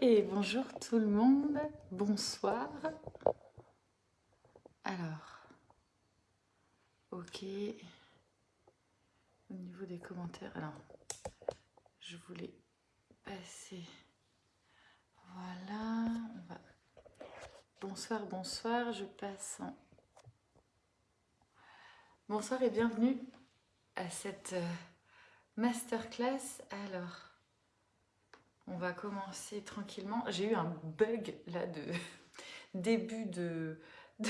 Et bonjour tout le monde, bonsoir. Alors, ok. Au niveau des commentaires, alors, je voulais passer. Voilà, on va. Bonsoir, bonsoir, je passe en. Bonsoir et bienvenue à cette euh, masterclass. Alors, on va commencer tranquillement. J'ai eu un bug là de début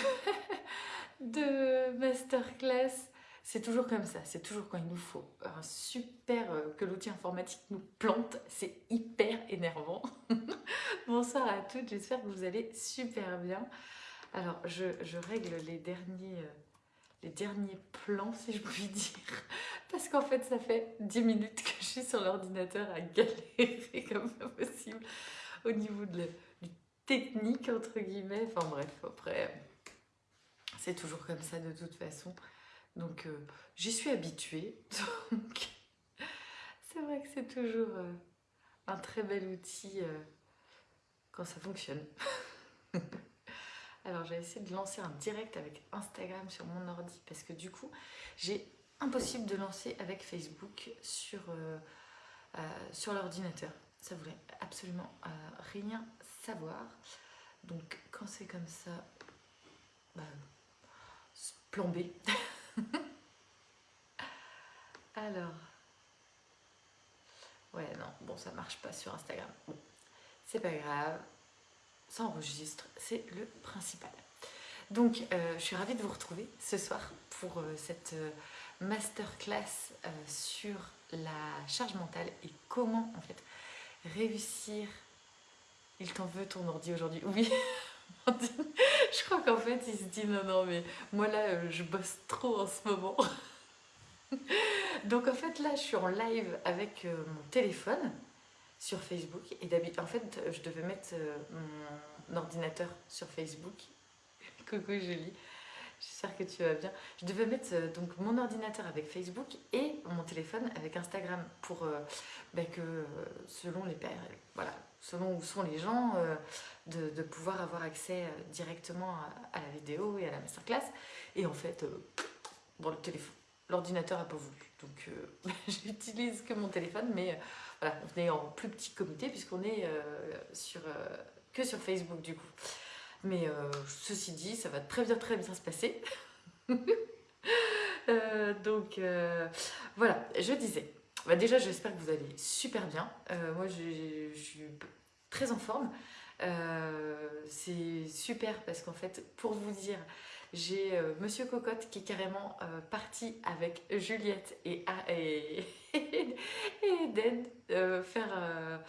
de, masterclass. C'est toujours comme ça, c'est toujours quand il nous faut un super, euh, que l'outil informatique nous plante, c'est hyper énervant. Bonsoir à toutes, j'espère que vous allez super bien. Alors, je, je règle les derniers, euh, les derniers plans, si je puis dire, parce qu'en fait, ça fait 10 minutes que je suis sur l'ordinateur à galérer comme pas possible au niveau de la, du technique, entre guillemets. Enfin bref, après, c'est toujours comme ça de toute façon. Donc, euh, j'y suis habituée. Donc, c'est vrai que c'est toujours euh, un très bel outil euh, quand ça fonctionne. Alors, j'ai essayé de lancer un direct avec Instagram sur mon ordi parce que du coup, j'ai impossible de lancer avec Facebook sur, euh, euh, l'ordinateur. Ça voulait absolument euh, rien savoir. Donc quand c'est comme ça, bah. Alors, ouais non, bon ça marche pas sur Instagram. C'est pas grave, ça enregistre, c'est le principal. Donc je suis ravie de vous retrouver ce soir pour cette masterclass euh, sur la charge mentale et comment en fait réussir. Il t'en veut ton ordi aujourd'hui Oui, je crois qu'en fait il se dit non non mais moi là euh, je bosse trop en ce moment. Donc en fait là je suis en live avec euh, mon téléphone sur Facebook et d'habitude en fait je devais mettre mon ordinateur sur Facebook. Coucou Julie. J'espère que tu vas bien. Je devais mettre euh, donc mon ordinateur avec Facebook et mon téléphone avec Instagram pour euh, ben, que euh, selon les voilà, selon où sont les gens, de, pouvoir avoir accès directement à, la vidéo et à la masterclass. Et en fait, bon, le téléphone, l'ordinateur a pas voulu. Donc j'utilise que mon téléphone, mais voilà, on est en plus petit comité puisqu'on est sur, que sur Facebook du coup. Mais euh, ceci dit, ça va très bien, très bien se passer. Euh, donc euh, voilà, je disais. Bah, déjà, j'espère que vous allez super bien. moi, je, suis très en forme. C'est super parce qu'en fait, pour vous dire, j'ai Monsieur Cocotte qui est carrément parti avec Juliette et, et, et Eden faire,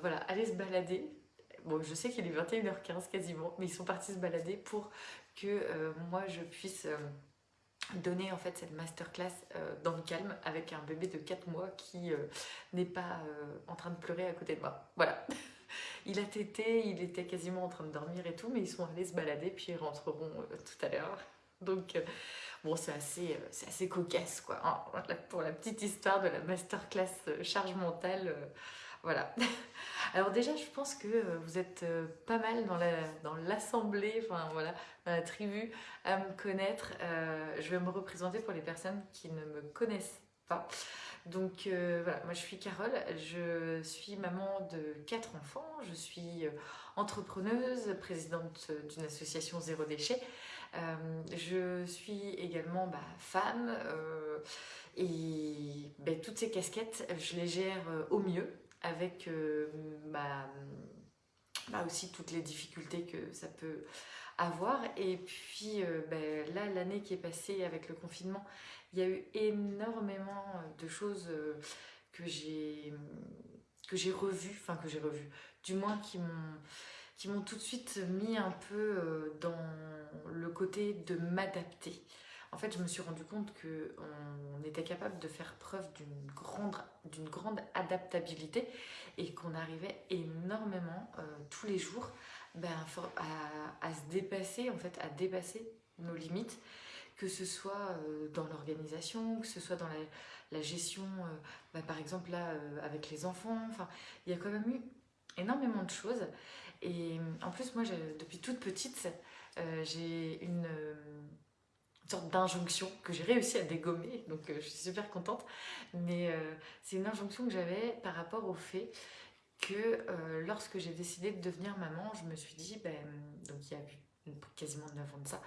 voilà, aller se balader bon, je sais qu'il est 21h15 quasiment, mais ils sont partis se balader pour que euh, moi je puisse euh, donner en fait cette masterclass euh, dans le calme avec un bébé de 4 mois qui n'est pas en train de pleurer à côté de moi. Voilà. Il a tété, il était quasiment en train de dormir et tout, mais ils sont allés se balader puis ils rentreront tout à l'heure. Donc bon, c'est assez, assez cocasse quoi. Hein. pour la petite histoire de la masterclass charge mentale voilà. Alors déjà, je pense que euh, vous êtes euh, pas mal dans l'assemblée, la, dans enfin voilà, dans la tribu à me connaître. Euh, je vais me représenter pour les personnes qui ne me connaissent Donc voilà, moi je suis Carole, je suis maman de quatre enfants, je suis entrepreneuse, présidente d'une association Zéro Déchet. je suis également bah, femme et ben, toutes ces casquettes, je les gère au mieux avec euh, bah, bah, aussi toutes les difficultés que ça peut Et puis euh, ben, là, l'année qui est passée avec le confinement, il y a eu énormément de choses euh, que j'ai que j'ai revues, enfin que j'ai revues, du moins qui m'ont qui m'ont tout de suite mis un peu dans le côté de m'adapter. En fait, je me suis rendu compte qu'on était capable de faire preuve d'une grande, grande adaptabilité et qu'on arrivait énormément euh, tous les jours ben, à, se dépasser, en fait, à dépasser nos limites, que ce soit euh, dans l'organisation, que ce soit dans la, gestion, euh, ben, par exemple là, avec les enfants. Enfin, il y a quand même eu énormément de choses. Et en plus, moi, depuis toute petite, j'ai une sorte d'injonction que j'ai réussi à dégommer, donc je suis super contente. Mais c'est une injonction que j'avais par rapport au fait que lorsque j'ai décidé de devenir maman, je me suis dit, ben, donc il y a quasiment 9 ans de ça,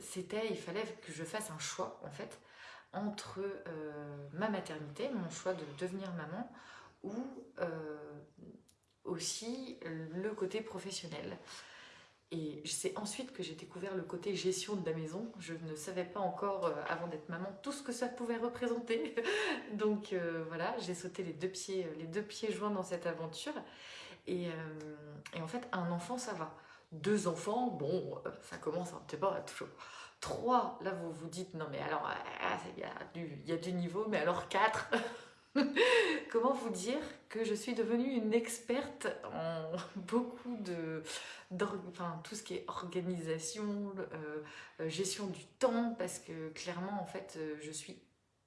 c'était, il fallait que je fasse un choix en fait entre ma maternité, mon choix de devenir maman, ou aussi le côté professionnel. Et c'est ensuite que j'ai découvert le côté gestion de la maison. Je ne savais pas encore, euh, avant d'être maman, tout ce que ça pouvait représenter. Donc euh, voilà, j'ai sauté les deux, pieds, les deux pieds joints dans cette aventure. Et, euh, en fait, un enfant, ça va. Deux enfants, bon, ça commence un petit peu toujours. Trois, là, vous vous dites, non mais alors, il y a du niveau, mais alors quatre? Comment vous dire que je suis devenue une experte en beaucoup de, enfin, tout ce qui est organisation, euh, euh, gestion du temps, parce que clairement, en fait, euh, je suis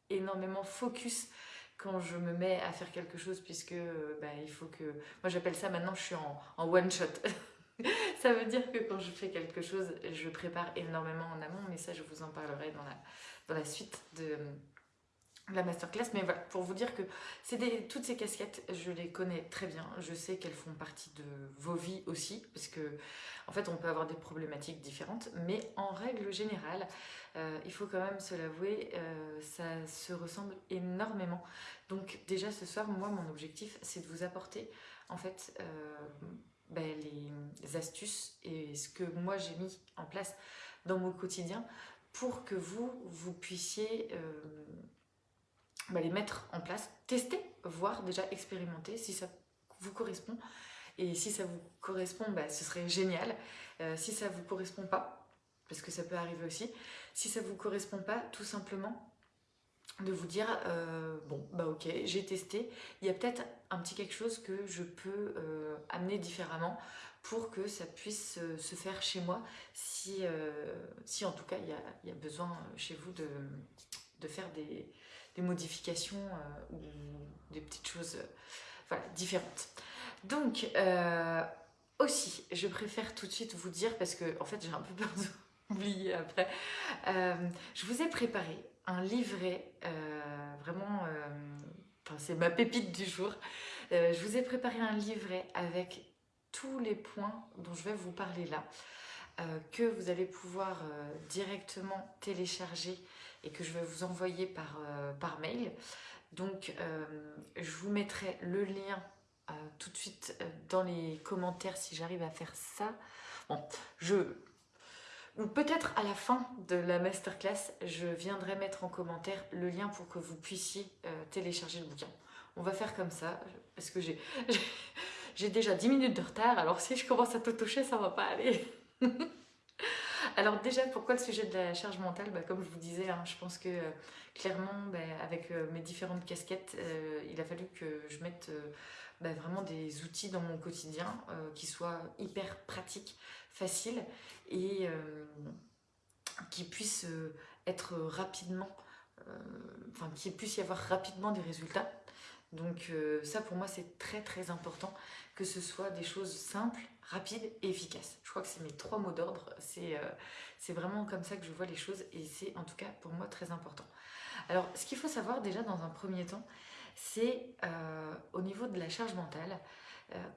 énormément focus quand je me mets à faire quelque chose, puisque bah, il faut que... Moi, j'appelle ça maintenant, je suis en, en one-shot. ça veut dire que quand je fais quelque chose, je prépare énormément en amont, mais ça, je vous en parlerai dans la, dans la suite de la masterclass, mais voilà, pour vous dire que c'est toutes ces casquettes, je les connais très bien, je sais qu'elles font partie de vos vies aussi, parce que en fait on peut avoir des problématiques différentes, mais en règle générale, euh, il faut quand même se l'avouer, euh, ça se ressemble énormément. Donc déjà ce soir, moi mon objectif c'est de vous apporter en fait euh, ben, les astuces et ce que moi j'ai mis en place dans mon quotidien pour que vous, vous puissiez bah, les mettre en place, tester, voir, déjà expérimenter si ça vous correspond. Et si ça vous correspond, bah, ce serait génial. Euh, si ça vous correspond pas, parce que ça peut arriver aussi, si ça vous correspond pas, tout simplement de vous dire euh, bon bah ok j'ai testé il y a peut-être un petit quelque chose que je peux euh, amener différemment pour que ça puisse se faire chez moi si, si en tout cas il y a, y a, besoin chez vous de, de faire des, des modifications euh, ou des petites choses euh, différentes. Donc, euh, aussi, je préfère tout de suite vous dire, parce que en fait j'ai un peu peur d'oublier après, je vous ai préparé un livret, vraiment, c'est ma pépite du jour, je vous ai préparé un livret avec tous les points dont je vais vous parler là, que vous allez pouvoir directement télécharger et que je vais vous envoyer par, euh, par mail. Donc euh, je vous mettrai le lien euh, tout de suite dans les commentaires si j'arrive à faire ça. Bon, je... Ou peut-être à la fin de la masterclass, je viendrai mettre en commentaire le lien pour que vous puissiez télécharger le bouquin. On va faire comme ça, parce que j'ai j'ai déjà 10 minutes de retard, alors si je commence à tout toucher, ça va pas aller. Alors déjà, pourquoi le sujet de la charge mentale? Bah, Comme je vous disais, hein, je pense que euh, clairement, bah, avec euh, mes différentes casquettes, euh, il a fallu que je mette bah, vraiment des outils dans mon quotidien qui soient hyper pratiques, faciles et qui puissent être rapidement, enfin qu'il puisse y avoir rapidement des résultats. Donc ça pour moi c'est très très important que ce soit des choses simples rapide et efficace. Je crois que c'est mes trois mots d'ordre. C'est euh, vraiment comme ça que je vois les choses et c'est en tout cas pour moi très important. Alors, ce qu'il faut savoir déjà dans un premier temps, c'est euh, au niveau de la charge mentale, euh,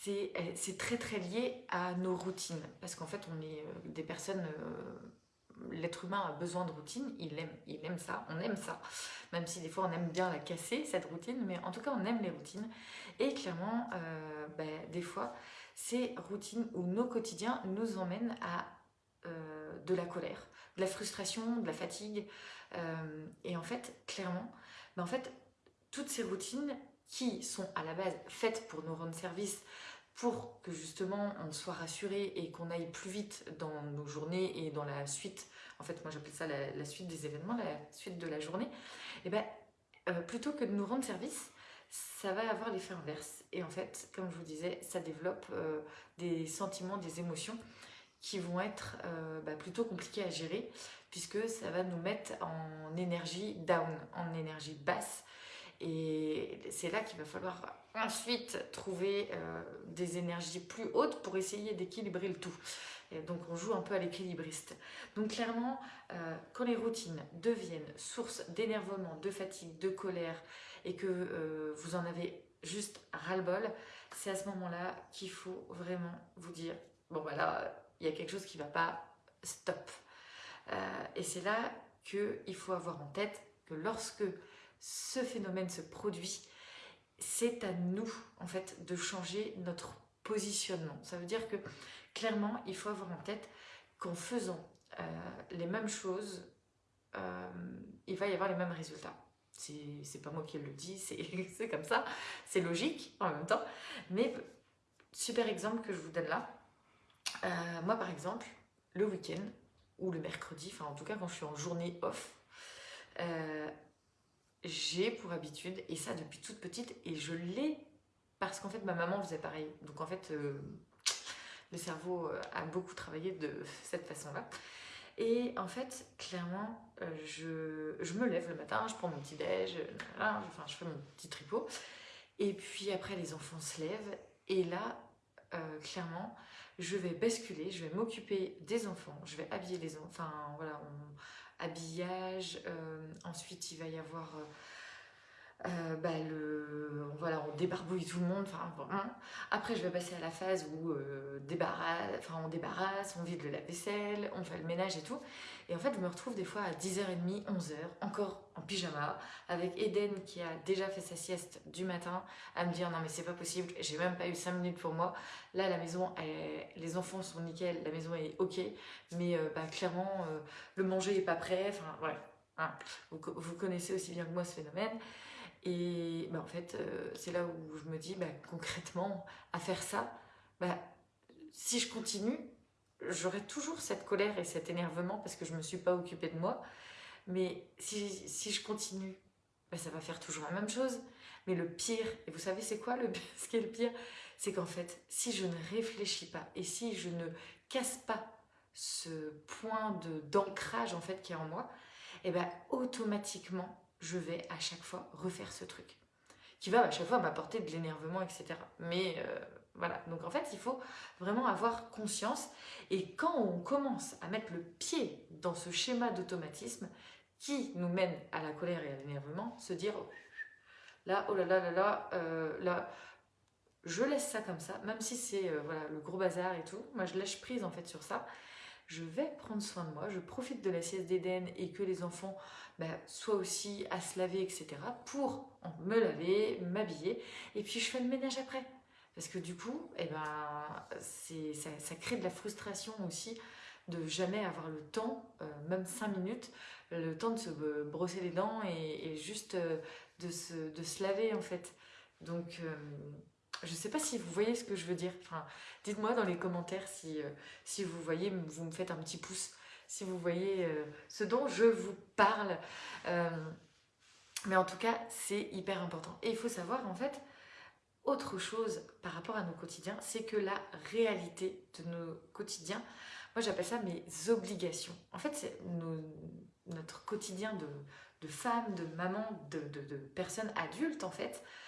c'est très très lié à nos routines. Parce qu'en fait, on est des personnes l'être humain a besoin de routine, il aime, il aime ça, on aime ça, même si des fois on aime bien la casser, cette routine, mais en tout cas on aime les routines. Et clairement, ben, des fois, ces routines ou nos quotidiens nous emmènent à euh, de la colère, de la frustration, de la fatigue. Euh, et en fait, clairement, ben en fait, toutes ces routines qui sont à la base faites pour nous rendre service, pour que justement on soit rassuré et qu'on aille plus vite dans nos journées et dans la suite, en fait moi j'appelle ça la, suite des événements, la suite de la journée, et ben euh, plutôt que de nous rendre service, ça va avoir l'effet inverse. Et en fait, comme je vous disais, ça développe euh, des sentiments, des émotions qui vont être euh, bah, plutôt compliqués à gérer puisque ça va nous mettre en énergie down, en énergie basse. Et c'est là qu'il va falloir ensuite trouver euh, des énergies plus hautes pour essayer d'équilibrer le tout. Donc on joue un peu à l'équilibriste. Donc clairement, quand les routines deviennent source d'énervement, de fatigue, de colère, et que euh, vous en avez juste ras-le-bol, c'est à ce moment-là qu'il faut vraiment vous dire, bon voilà, il y a quelque chose qui ne va pas, stop. et c'est là qu'il faut avoir en tête que lorsque ce phénomène se produit, c'est à nous en fait de changer notre positionnement. Ça veut dire que clairement, il faut avoir en tête qu'en faisant euh, les mêmes choses, euh, il va y avoir les mêmes résultats. C'est pas moi qui le dis, c'est comme ça, c'est logique en même temps. Mais super exemple que je vous donne là. Euh, moi par exemple, le week-end ou le mercredi, enfin en tout cas quand je suis en journée off, j'ai pour habitude, et ça depuis toute petite, et je l'ai parce qu'en fait ma maman faisait pareil. Donc en fait, euh, le cerveau euh, a beaucoup travaillé de cette façon-là. Et en fait, clairement, euh, je, je, me lève le matin, je prends mon petit déj, enfin je fais mon petit tripot. Et puis après, les enfants se lèvent. Et là, clairement, je vais basculer, je vais m'occuper des enfants, je vais habiller les enfants, enfin voilà, habillage, euh, ensuite il va y avoir... Euh, euh, bah, le, voilà, on débarbouille tout le monde. Enfin, Après, je vais passer à la phase où enfin, on débarrasse, on vide le lave-vaisselle, on fait le ménage et tout. Et en fait, je me retrouve des fois à 10h30, 11h, encore en pyjama, avec Eden qui a déjà fait sa sieste du matin, à me dire non mais c'est pas possible, j'ai même pas eu 5 minutes pour moi. Là, la maison, les enfants sont nickel, la maison est ok, mais euh, bah, clairement, euh, le manger est pas prêt, enfin voilà. Hein. Vous, connaissez aussi bien que moi ce phénomène. Et bah, en fait, euh, c'est là où je me dis, bah, concrètement, à faire ça, bah, si je continue, j'aurai toujours cette colère et cet énervement parce que je ne me suis pas occupée de moi. Mais si, si je continue, ben ça va faire toujours la même chose. Mais le pire, et vous savez c'est quoi le ce qui est le pire? C'est qu'en fait, si je ne réfléchis pas et si je ne casse pas ce point d'ancrage en fait qui est en moi, et eh ben automatiquement, je vais à chaque fois refaire ce truc qui va à chaque fois m'apporter de l'énervement, etc. Mais euh, voilà, donc en fait, il faut vraiment avoir conscience. Et quand on commence à mettre le pied dans ce schéma d'automatisme qui nous mène à la colère et à l'énervement, se dire oh, là, oh là là là là, euh, là, je laisse ça comme ça, même si c'est euh, voilà, le gros bazar et tout. Moi, je lâche prise en fait sur ça. Je vais prendre soin de moi, je profite de la sieste d'Éden et que les enfants bah, soient aussi à se laver, etc. pour me laver, m'habiller. Et puis, je fais le ménage après. Parce que du coup, eh ben, ça, ça, crée de la frustration aussi de jamais avoir le temps, euh, même 5 minutes, le temps de se brosser les dents et, juste euh, de, se, de, se, laver en fait. Donc, euh, je ne sais pas si vous voyez ce que je veux dire. Enfin, Dites-moi dans les commentaires si, si vous voyez, vous me faites un petit pouce, si vous voyez ce dont je vous parle. mais en tout cas, c'est hyper important. Et il faut savoir en fait autre chose par rapport à nos quotidiens, c'est que la réalité de nos quotidiens, moi j'appelle ça mes obligations. En fait, c'est notre quotidien de, femmes, de mamans, de, de, personnes adultes en fait, euh,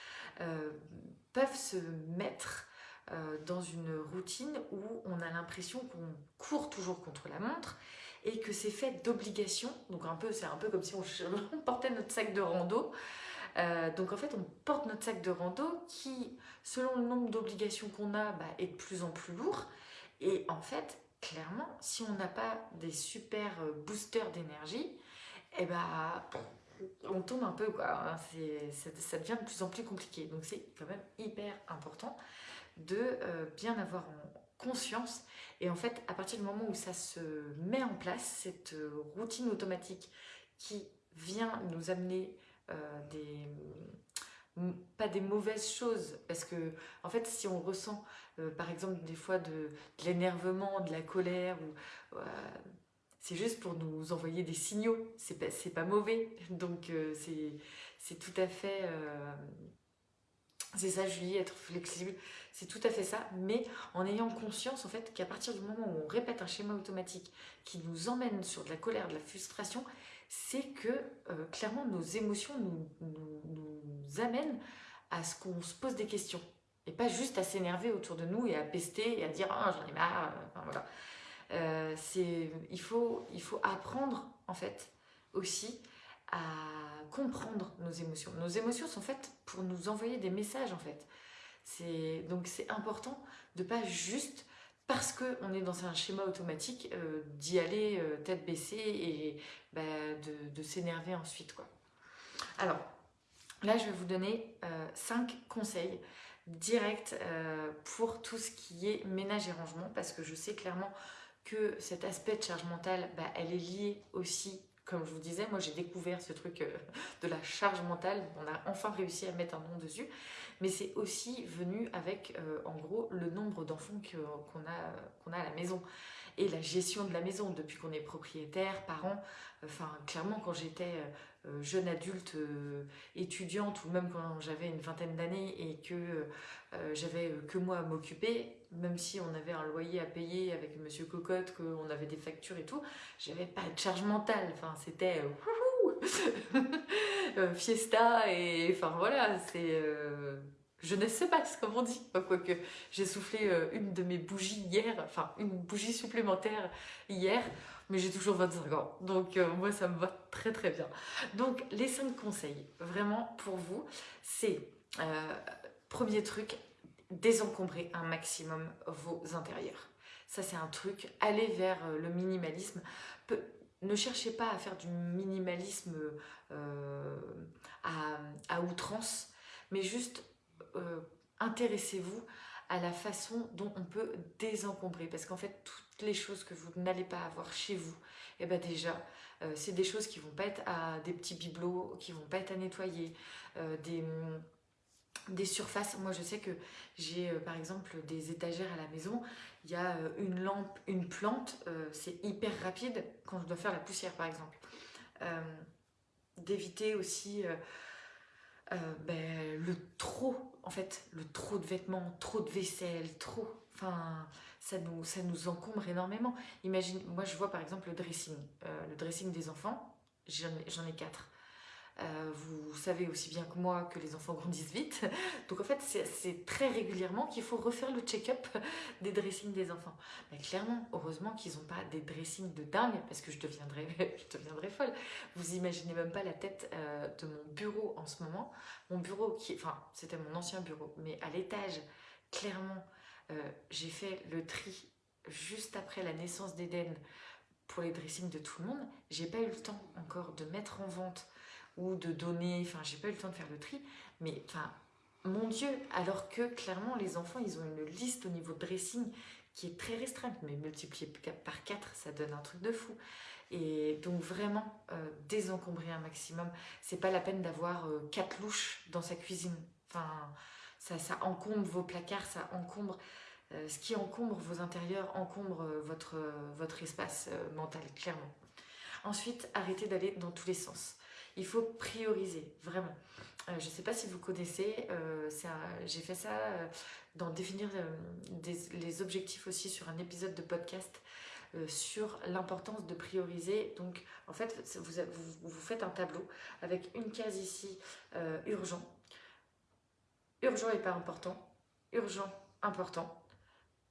peuvent se mettre euh, dans une routine où on a l'impression qu'on court toujours contre la montre et que c'est fait d'obligations. Donc un peu, c'est un peu comme si on portait notre sac de rando. Euh, donc en fait, on porte notre sac de rando qui, selon le nombre d'obligations qu'on a, bah, est de plus en plus lourd. Et en fait, clairement, si on n'a pas des super euh, boosters d'énergie, eh ben, on tombe un peu, quoi. Hein. ça, devient de plus en plus compliqué. Donc c'est quand même hyper important de euh, bien avoir conscience. Et en fait, à partir du moment où ça se met en place, cette routine automatique qui vient nous amener euh, des pas des mauvaises choses parce que en fait si on ressent euh, par exemple des fois de, l'énervement de la colère ou c'est juste pour nous envoyer des signaux c'est pas, mauvais donc euh, c'est tout à fait c'est ça Julie être flexible c'est tout à fait ça mais en ayant conscience en fait qu'à partir du moment où on répète un schéma automatique qui nous emmène sur de la colère de la frustration c'est que euh, clairement nos émotions nous, amènent à ce qu'on se pose des questions. Et pas juste à s'énerver autour de nous et à pester et à dire ah, j'en ai marre. Voilà. Euh, il, faut, apprendre en fait aussi à comprendre nos émotions. Nos émotions sont faites pour nous envoyer des messages en fait. Donc c'est important de pas juste parce qu'on est dans un schéma automatique euh, d'y aller euh, tête baissée et bah, de, s'énerver ensuite. Alors là je vais vous donner 5 conseils directs pour tout ce qui est ménage et rangement parce que je sais clairement que cet aspect de charge mentale, bah, elle est liée aussi, comme je vous disais, moi j'ai découvert ce truc euh, de la charge mentale, on a enfin réussi à mettre un nom dessus, mais c'est aussi venu avec euh, en gros le nombre d'enfants qu'on a, à la maison et la gestion de la maison depuis qu'on est propriétaire, parent. Enfin, clairement, quand j'étais euh, jeune adulte, étudiante ou même quand j'avais une vingtaine d'années et que j'avais que moi à m'occuper, même si on avait un loyer à payer avec Monsieur Cocotte, qu'on avait des factures et tout, j'avais pas de charge mentale. Enfin, c'était euh, euh, fiesta et enfin voilà, c'est euh, je ne sais pas ce comme on dit. Quoique j'ai soufflé une de mes bougies hier, enfin une bougie supplémentaire hier, mais j'ai toujours 25 ans. Donc moi ça me va très très bien. Donc les 5 conseils vraiment pour vous, c'est premier truc, désencombrer un maximum vos intérieurs. Ça, c'est un truc. Allez vers euh, le minimalisme. ne cherchez pas à faire du minimalisme euh, à, outrance, mais juste euh, intéressez-vous à la façon dont on peut désencombrer. Parce qu'en fait, toutes les choses que vous n'allez pas avoir chez vous, et eh ben déjà, c'est des choses qui vont pas être à des petits bibelots, qui vont pas être à nettoyer, des des surfaces. Moi, je sais que j'ai euh, par exemple des étagères à la maison. Il y a euh, une lampe, une plante. Euh, c'est hyper rapide quand je dois faire la poussière, par exemple. D'éviter aussi ben, le trop, en fait, le trop de vêtements, trop de vaisselle, trop. Enfin, ça nous, ça nous encombre énormément. Imagine, moi, je vois par exemple le dressing. le dressing des enfants, j'en ai quatre. Euh, vous savez aussi bien que moi que les enfants grandissent vite. Donc en fait, c'est très régulièrement qu'il faut refaire le check-up des dressings des enfants. Mais clairement, heureusement qu'ils n'ont pas des dressings de dingue parce que je deviendrais, je folle. Vous imaginez même pas la tête euh, de mon bureau en ce moment. Mon bureau, qui, enfin, c'était mon ancien bureau, mais à l'étage, clairement, euh, j'ai fait le tri juste après la naissance d'Eden pour les dressings de tout le monde. J'ai pas eu le temps encore de mettre en vente ou de donner, enfin j'ai pas eu le temps de faire le tri, mais enfin mon Dieu, alors que clairement les enfants ils ont une liste au niveau de dressing qui est très restreinte, mais multiplié par 4 ça donne un truc de fou. Et donc vraiment euh, désencombrer un maximum, c'est pas la peine d'avoir euh, quatre louches dans sa cuisine. Enfin ça, encombre vos placards, ça encombre euh, ce qui encombre vos intérieurs, encombre votre, votre espace mental, clairement. Ensuite, arrêtez d'aller dans tous les sens. Il faut prioriser, vraiment. Euh, je ne sais pas si vous connaissez, euh, j'ai fait ça euh, dans définir les objectifs aussi sur un épisode de podcast sur l'importance de prioriser. Donc, en fait, vous, vous, faites un tableau avec une case ici, urgent. Urgent et pas important. Urgent, important.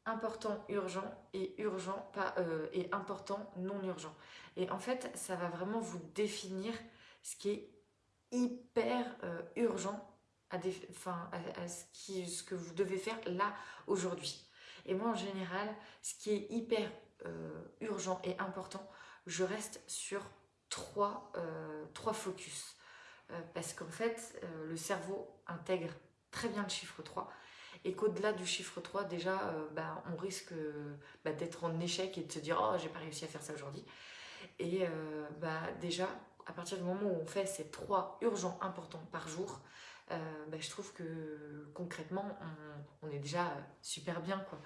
Important, urgent et urgent, pas et important, non urgent. Et en fait, ça va vraiment vous définir ce qui est hyper euh, urgent à, ce, qui, ce, que vous devez faire là, aujourd'hui. Et moi, en général, ce qui est hyper euh, urgent et important, je reste sur trois, euh, trois focus. parce qu'en fait, le cerveau intègre très bien le chiffre 3 et qu'au-delà du chiffre 3, déjà, bah, on risque bah, d'être en échec et de se dire « Oh, j'ai pas réussi à faire ça aujourd'hui ». Et bah, déjà, à partir du moment où on fait ces trois urgents importants par jour, euh, ben, je trouve que concrètement, on, est déjà super bien. quoi.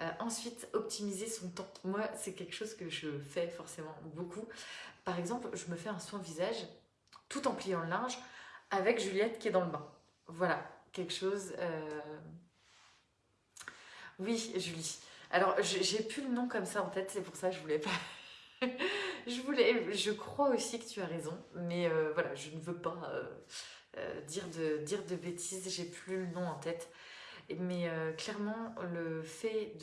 Euh, ensuite, optimiser son temps. Moi, c'est quelque chose que je fais forcément beaucoup. Par exemple, je me fais un soin visage tout en pliant le linge avec Juliette qui est dans le bain. Voilà, quelque chose... Euh, oui, Julie. Alors, j'ai plus le nom comme ça en tête, c'est pour ça que je voulais pas je voulais, je crois aussi que tu as raison, mais euh, voilà, je ne veux pas, euh, dire, de, dire de bêtises, j'ai plus le nom en tête. Mais clairement, le fait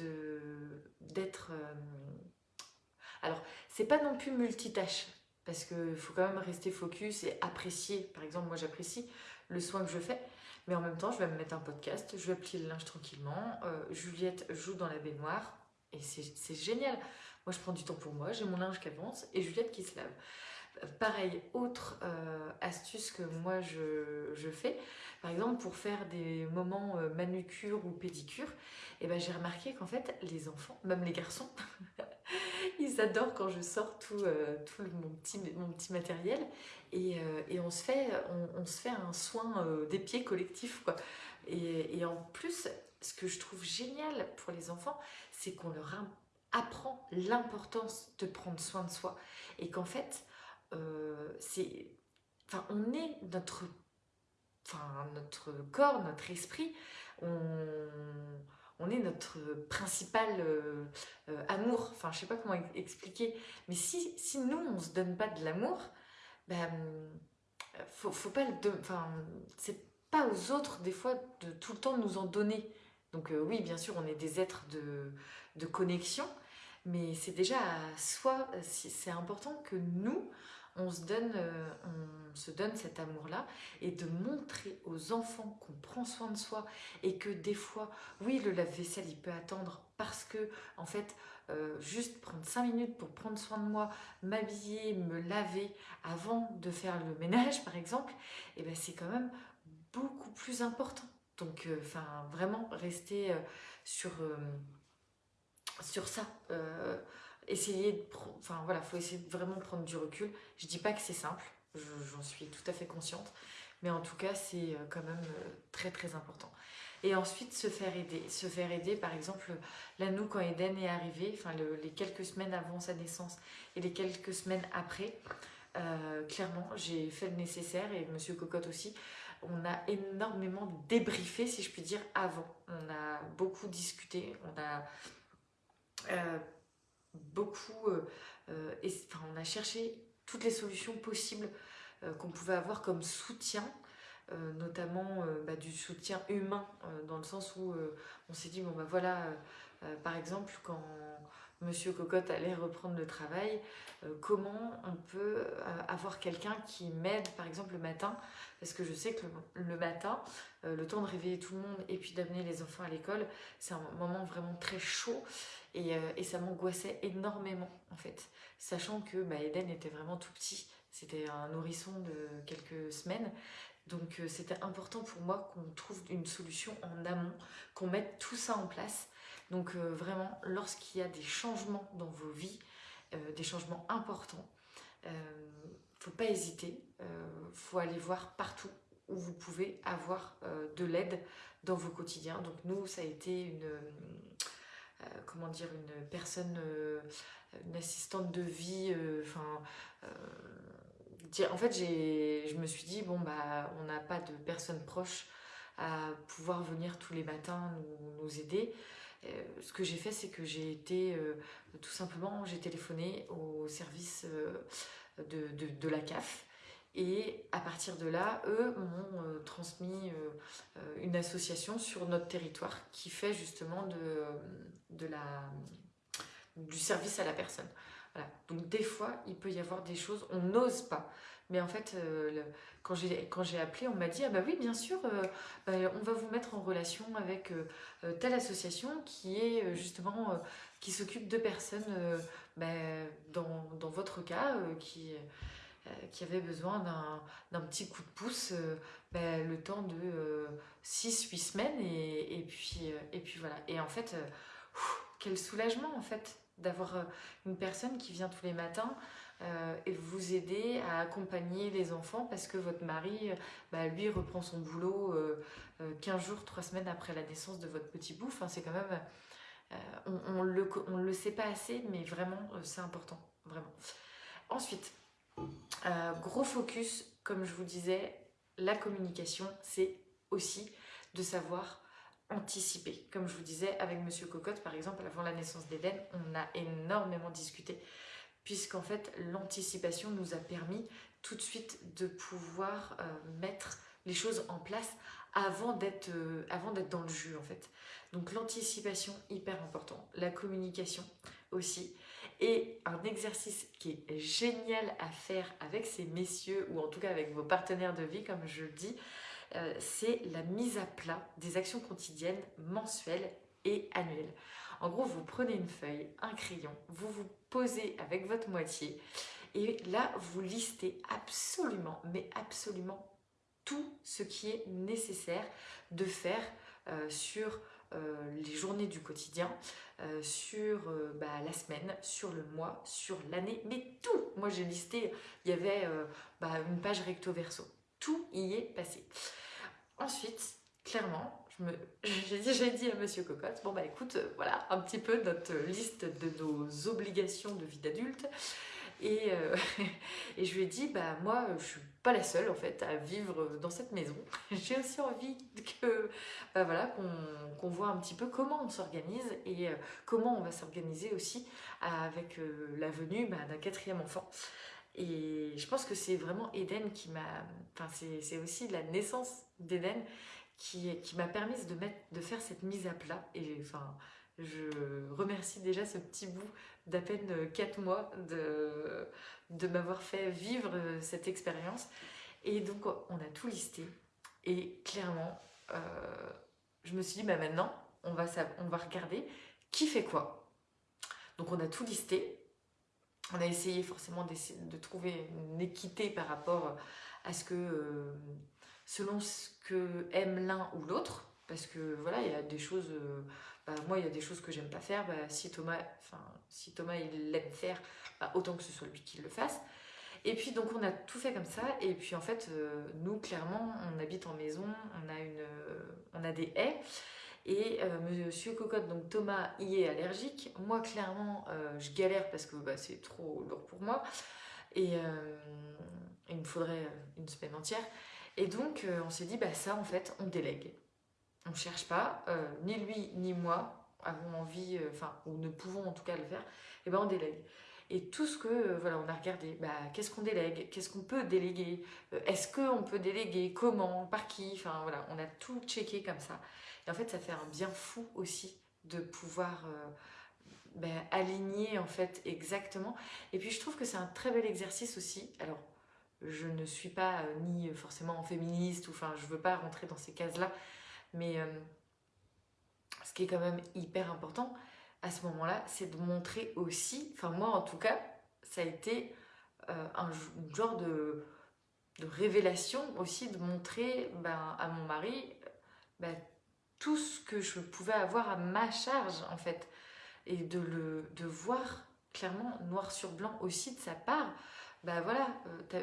d'être... alors, c'est pas non plus multitâche, parce qu'il faut quand même rester focus et apprécier. Par exemple, moi j'apprécie le soin que je fais, mais en même temps, je vais me mettre un podcast, je vais plier le linge tranquillement. Juliette joue dans la baignoire, et c'est génial. Moi, je prends du temps pour moi, j'ai mon linge qui avance et Juliette qui se lave. Pareil, autre euh, astuce que moi je, fais, par exemple pour faire des moments euh, manucure ou pédicure, et eh ben, j'ai remarqué qu'en fait les enfants, même les garçons, ils adorent quand je sors tout, euh, tout mon, petit, mon petit matériel et, on, se fait, on, se fait un soin des pieds collectif. Quoi. Et, et en plus, ce que je trouve génial pour les enfants, c'est qu'on leur apprend l'importance de prendre soin de soi et qu'en fait, euh, c'est, enfin, on est notre, enfin, notre corps, notre esprit, on est notre principal euh, euh, amour. Enfin, je sais pas comment expliquer, mais si, nous on se donne pas de l'amour, ben, faut, faut pas le, enfin, c'est pas aux autres des fois de tout le temps nous en donner. Donc oui, bien sûr, on est des êtres de, de connexion, mais c'est déjà à soi, c'est important que nous, on se donne, euh, on se donne cet amour-là et de montrer aux enfants qu'on prend soin de soi et que des fois, oui, le lave-vaisselle, il peut attendre parce que, en fait, euh, juste prendre 5 minutes pour prendre soin de moi, m'habiller, me laver avant de faire le ménage, par exemple, et eh ben c'est quand même beaucoup plus important. Donc, euh, vraiment rester sur sur ça. Euh, essayer de... Enfin voilà, faut essayer de vraiment prendre du recul. Je dis pas que c'est simple, j'en suis tout à fait consciente. Mais en tout cas, c'est euh, quand même euh, très très important. Et ensuite, se faire aider. Se faire aider, par exemple, là, nous, quand Eden est arrivé, enfin, les quelques semaines avant sa naissance et les quelques semaines après, clairement, j'ai fait le nécessaire et Monsieur Cocotte aussi. On a énormément débriefé, si je puis dire, avant. On a beaucoup discuté, on a euh, beaucoup, euh, euh, enfin, on a cherché toutes les solutions possibles qu'on pouvait avoir comme soutien, notamment bah, du soutien humain, dans le sens où on s'est dit, bon bah voilà, par exemple, quand Monsieur Cocotte allait reprendre le travail, comment on peut avoir quelqu'un qui m'aide, par exemple, le matin, parce que je sais que le matin, le temps de réveiller tout le monde et puis d'amener les enfants à l'école, c'est un moment vraiment très chaud euh, et, ça m'angoissait énormément en fait, sachant que bah, Eden était vraiment tout petit, c'était un nourrisson de quelques semaines, donc euh, c'était important pour moi qu'on trouve une solution en amont, qu'on mette tout ça en place. Donc euh, vraiment, lorsqu'il y a des changements dans vos vies, des changements importants, faut pas hésiter, faut aller voir partout où vous pouvez avoir de l'aide dans vos quotidiens. Donc nous, ça a été une euh, comment dire, une personne, euh, une assistante de vie, euh, enfin en fait, je me suis dit, bon, bah, on n'a pas de personne proche à pouvoir venir tous les matins nous, aider. ce que j'ai fait, c'est que j'ai été, tout simplement, j'ai téléphoné au service de, de, la CAF et à partir de là, eux m'ont euh, transmis euh, euh, une association sur notre territoire qui fait justement de, la, du service à la personne. Donc des fois, il peut y avoir des choses, on n'ose pas. Mais en fait, quand j'ai appelé, on m'a dit « Ah bah oui, bien sûr, bah, on va vous mettre en relation avec telle association qui est justement, qui s'occupe de personnes bah, dans, dans, votre cas, qui euh, qui avait besoin d'un petit coup de pouce euh, ben, le temps de 6-8 euh, semaines et, puis, et puis voilà. Et en fait, quel soulagement en fait d'avoir une personne qui vient tous les matins et vous aider à accompagner les enfants parce que votre mari, bah, lui, reprend son boulot 15 jours, 3 semaines après la naissance de votre petit bout. Enfin, c'est quand même... on ne le, on le sait pas assez, mais vraiment, c'est important. Vraiment. Ensuite, euh, gros focus, comme je vous disais, la communication, c'est aussi de savoir anticiper. Comme je vous disais, avec Monsieur Cocotte, par exemple, avant la naissance d'Eden, on a énormément discuté, puisqu'en fait, l'anticipation nous a permis tout de suite de pouvoir euh, mettre les choses en place avant d'être avant d'être dans le jus en fait. Donc l'anticipation, hyper important. La communication aussi. Et un exercice qui est génial à faire avec ces messieurs, ou en tout cas avec vos partenaires de vie, comme je le dis, euh, c'est la mise à plat des actions quotidiennes, mensuelles et annuelles. En gros, vous prenez une feuille, un crayon, vous vous posez avec votre moitié, et là, vous listez absolument, mais absolument tout ce qui est nécessaire de faire euh, sur euh, les journées du quotidien, euh, sur euh, bah, la semaine, sur le mois, sur l'année, mais tout Moi j'ai listé, il y avait bah, une page recto verso. Tout y est passé. Ensuite, clairement, j'ai dit, à Monsieur Cocotte, bon bah écoute, voilà un petit peu notre liste de nos obligations de vie d'adulte. Et, et, je lui ai dit, bah moi je suis pas la seule en fait à vivre dans cette maison. J'ai aussi envie bah voilà, qu'on voit un petit peu comment on s'organise et euh, comment on va s'organiser aussi avec euh, la venue bah, d'un quatrième enfant. Et je pense que c'est vraiment Eden qui m'a... Enfin, c'est aussi la naissance d'Eden qui, m'a permis de, faire cette mise à plat. Et je remercie déjà ce petit bout d'à peine 4 mois de, de m'avoir fait vivre cette expérience. Et donc, on a tout listé. Et clairement, euh, je me suis dit, bah maintenant, on va, on va regarder qui fait quoi. Donc, on a tout listé. On a essayé forcément de trouver une équité par rapport à ce que, euh, selon ce que aime l'un ou l'autre, parce que voilà, il y a des choses, euh, bah, moi il y a des choses que j'aime pas faire, bah, si Thomas, si Thomas il l'aime faire, bah, autant que ce soit lui qui le fasse. Et puis donc on a tout fait comme ça, et puis en fait euh, nous clairement on habite en maison, on a, une, euh, on a des haies, et Monsieur Cocotte, donc Thomas y est allergique, moi clairement je galère parce que c'est trop lourd pour moi, et il me faudrait une semaine entière, et donc on s'est dit bah ça en fait on délègue on ne cherche pas, euh, ni lui ni moi avons envie, euh, enfin, ou ne pouvons en tout cas le faire, et eh ben on délègue. Et tout ce que, euh, voilà, on a regardé, bah, qu'est-ce qu'on délègue, qu'est-ce qu'on peut déléguer, est-ce qu'on peut déléguer, comment, par qui, enfin voilà, on a tout checké comme ça. Et en fait, ça fait un bien fou aussi de pouvoir ben, aligner en fait exactement. Et puis je trouve que c'est un très bel exercice aussi. Alors, je ne suis pas ni forcément féministe, ou enfin, je veux pas rentrer dans ces cases-là, mais euh, ce qui est quand même hyper important à ce moment-là, c'est de montrer aussi, enfin moi en tout cas, ça a été euh, un, genre de, révélation aussi de montrer ben, à mon mari ben, tout ce que je pouvais avoir à ma charge en fait. Et de le de voir clairement noir sur blanc aussi de sa part bah voilà euh,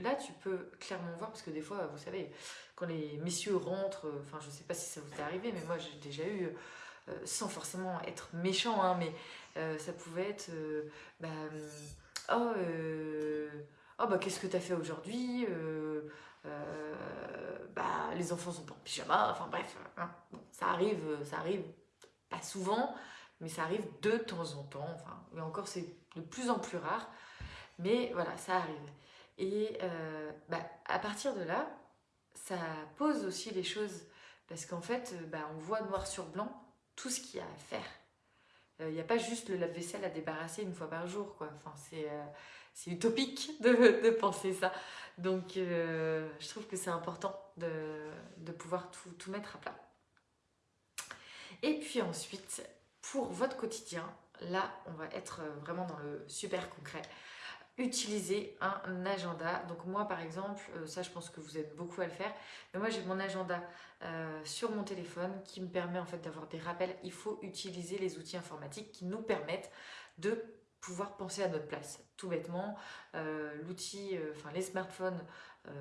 là tu peux clairement voir parce que des fois vous savez quand les messieurs rentrent, euh, enfin je sais pas si ça vous est arrivé, mais moi j'ai déjà eu, euh, sans forcément être méchant, hein, mais ça pouvait être, bah, oh, oh, bah qu'est-ce que tu as fait aujourd'hui bah, les enfants sont en pyjama, enfin bref, hein. ça arrive, ça arrive pas souvent, mais ça arrive de temps en temps, enfin, mais encore c'est de plus en plus rare, mais voilà, ça arrive. Et bah, à partir de là, ça pose aussi les choses parce qu'en fait, euh, bah, on voit noir sur blanc tout ce qu'il y a à faire. Il euh, n'y a pas juste le lave-vaisselle à débarrasser une fois par jour. Quoi. Enfin, c'est euh, utopique de, de, penser ça. Donc, je trouve que c'est important de, de pouvoir tout, tout, mettre à plat. Et puis ensuite, pour votre quotidien, là, on va être vraiment dans le super concret utiliser un agenda. Donc moi par exemple, euh, ça je pense que vous êtes beaucoup à le faire, mais moi j'ai mon agenda euh, sur mon téléphone qui me permet en fait d'avoir des rappels. Il faut utiliser les outils informatiques qui nous permettent de pouvoir penser à notre place. Tout bêtement, euh, l'outil, enfin les smartphones,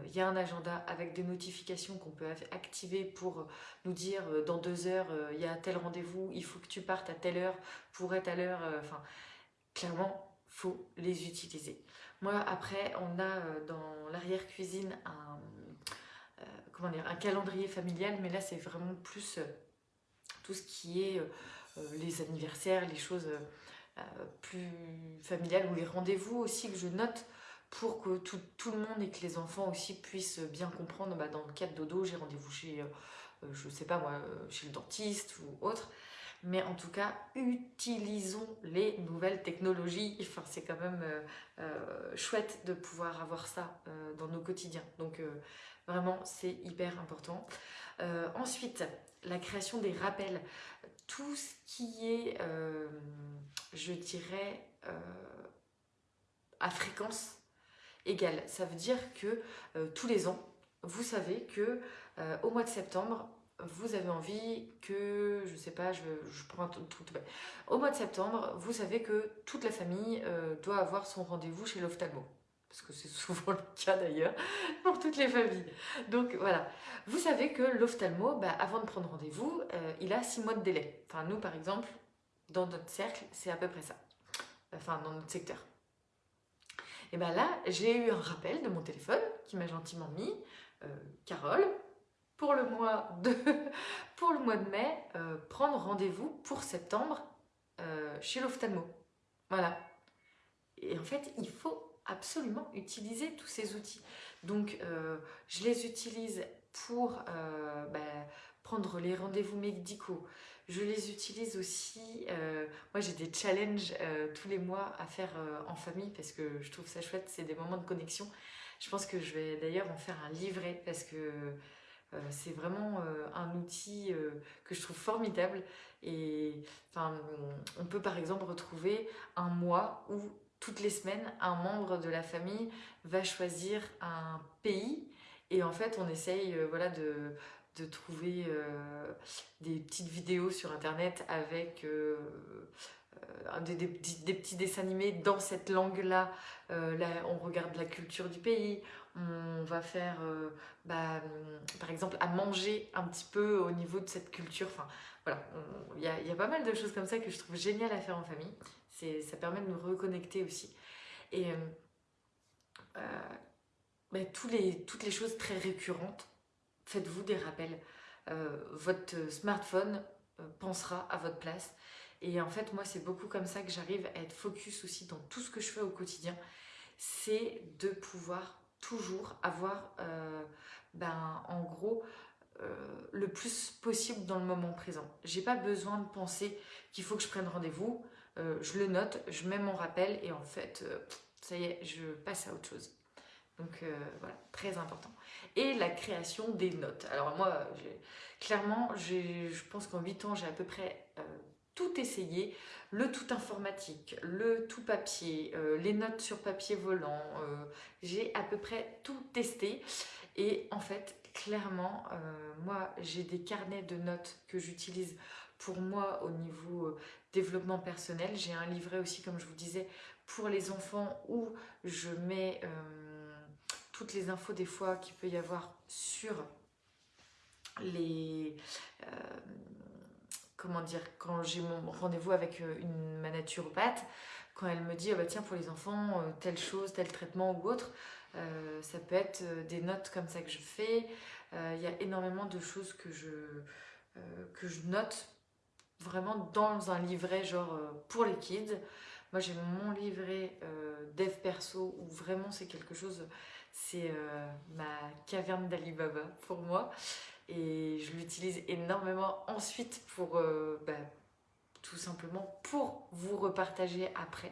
il y a un agenda avec des notifications qu'on peut activer pour nous dire dans deux heures, il y a tel rendez-vous, il faut que tu partes à telle heure pour être à l'heure. Enfin, clairement, faut les utiliser. Moi, après, on a euh, dans l'arrière-cuisine un, euh, un calendrier familial, mais là, c'est vraiment plus euh, tout ce qui est les anniversaires, les choses plus familiales ou les rendez-vous aussi que je note pour que tout, le monde et que les enfants aussi puissent bien comprendre, bah, dans le cas de dodo, j'ai rendez-vous chez, je sais pas moi, chez le dentiste ou autre, mais en tout cas, utilisons les nouvelles technologies. Enfin, c'est quand même euh, euh, chouette de pouvoir avoir ça euh, dans nos quotidiens. Donc, vraiment, c'est hyper important. ensuite, la création des rappels. Tout ce qui est, je dirais, à fréquence égale. Ça veut dire que tous les ans, vous savez que au mois de septembre, vous avez envie que, je sais pas, je, prends un truc tout Au mois de septembre, vous savez que toute la famille euh, doit avoir son rendez-vous chez l'ophtalmo. Parce que c'est souvent le cas d'ailleurs pour toutes les familles. Donc voilà, vous savez que l'ophtalmo, bah, avant de prendre rendez-vous, euh, il a six mois de délai. Enfin nous par exemple, dans notre cercle, c'est à peu près ça. Enfin dans notre secteur. Et bien là, j'ai eu un rappel de mon téléphone qui m'a gentiment mis, euh, Carole, pour le mois de, pour le mois de mai, euh, prendre rendez-vous pour septembre euh, chez l'ophtalmo. Voilà. Et en fait, il faut absolument utiliser tous ces outils. Donc, euh, je les utilise pour bah, prendre les rendez-vous médicaux. Je les utilise aussi, moi j'ai des challenges tous les mois à faire en famille parce que je trouve ça chouette, c'est des moments de connexion. Je pense que je vais d'ailleurs en faire un livret parce que c'est vraiment euh, un outil euh, que je trouve formidable. Et on peut par exemple retrouver un mois où toutes les semaines, un membre de la famille va choisir un pays et en fait on essaye voilà, de, trouver des petites vidéos sur internet avec des, petits dessins animés dans cette langue-là. là, on regarde la culture du pays, on va faire, euh, bah, par exemple, à manger un petit peu au niveau de cette culture. Voilà, il y a, pas mal de choses comme ça que je trouve génial à faire en famille. Ça permet de nous reconnecter aussi. Et euh, euh, bah, toutes les choses très récurrentes, faites-vous des rappels. votre smartphone pensera à votre place. Et en fait, moi, c'est beaucoup comme ça que j'arrive à être focus aussi dans tout ce que je fais au quotidien. C'est de pouvoir toujours avoir, euh, ben, en gros, euh, le plus possible dans le moment présent. J'ai pas besoin de penser qu'il faut que je prenne rendez-vous. Euh, je le note, je mets mon rappel et en fait, ça y est, je passe à autre chose. Donc voilà, très important. Et la création des notes. Alors moi, clairement, je pense qu'en 8 ans, j'ai à peu près tout essayé, le tout informatique, le tout papier, euh, les notes sur papier volant, euh, j'ai à peu près tout testé. Et en fait clairement euh, moi j'ai des carnets de notes que j'utilise pour moi au niveau développement personnel, j'ai un livret aussi comme je vous disais pour les enfants où je mets toutes les infos des fois qu'il peut y avoir sur les comment dire, quand j'ai mon rendez-vous avec euh, une, ma naturopathe, quand elle me dit, oh bah tiens, pour les enfants, euh, telle chose, tel traitement ou autre, euh, ça peut être des notes comme ça que je fais. Il y a énormément de choses que je, que je note vraiment dans un livret genre pour les kids. Moi j'ai mon livret dev perso où vraiment c'est quelque chose, c'est ma caverne d'Alibaba pour moi et je l'utilise énormément ensuite pour euh, bah, tout simplement pour vous repartager après.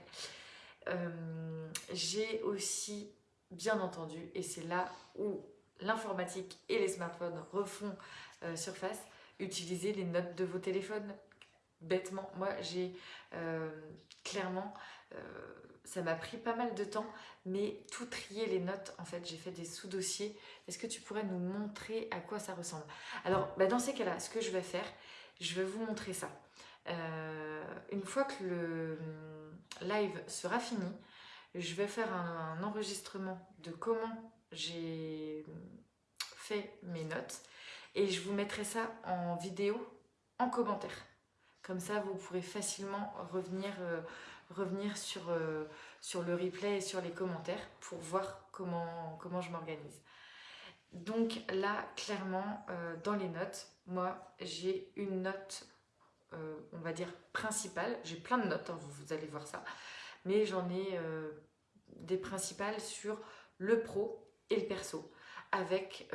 Euh, j'ai aussi bien entendu, et c'est là où l'informatique et les smartphones refont euh, surface, utiliser les notes de vos téléphones bêtement. Moi j'ai clairement ça m'a pris pas mal de temps, mais tout trier les notes, en fait, j'ai fait des sous-dossiers. Est-ce que tu pourrais nous montrer à quoi ça ressemble? Alors, bah, dans ces cas-là, ce que je vais faire, je vais vous montrer ça. Euh, une fois que le live sera fini, je vais faire un, enregistrement de comment j'ai fait mes notes et je vous mettrai ça en vidéo, en commentaire. Comme ça, vous pourrez facilement revenir... Euh, revenir sur, euh, sur le replay et sur les commentaires pour voir comment, comment je m'organise. Donc là, clairement, euh, dans les notes, moi, j'ai une note, euh, on va dire, principale. J'ai plein de notes, hein, vous, allez voir ça. Mais j'en ai des principales sur le pro et le perso, avec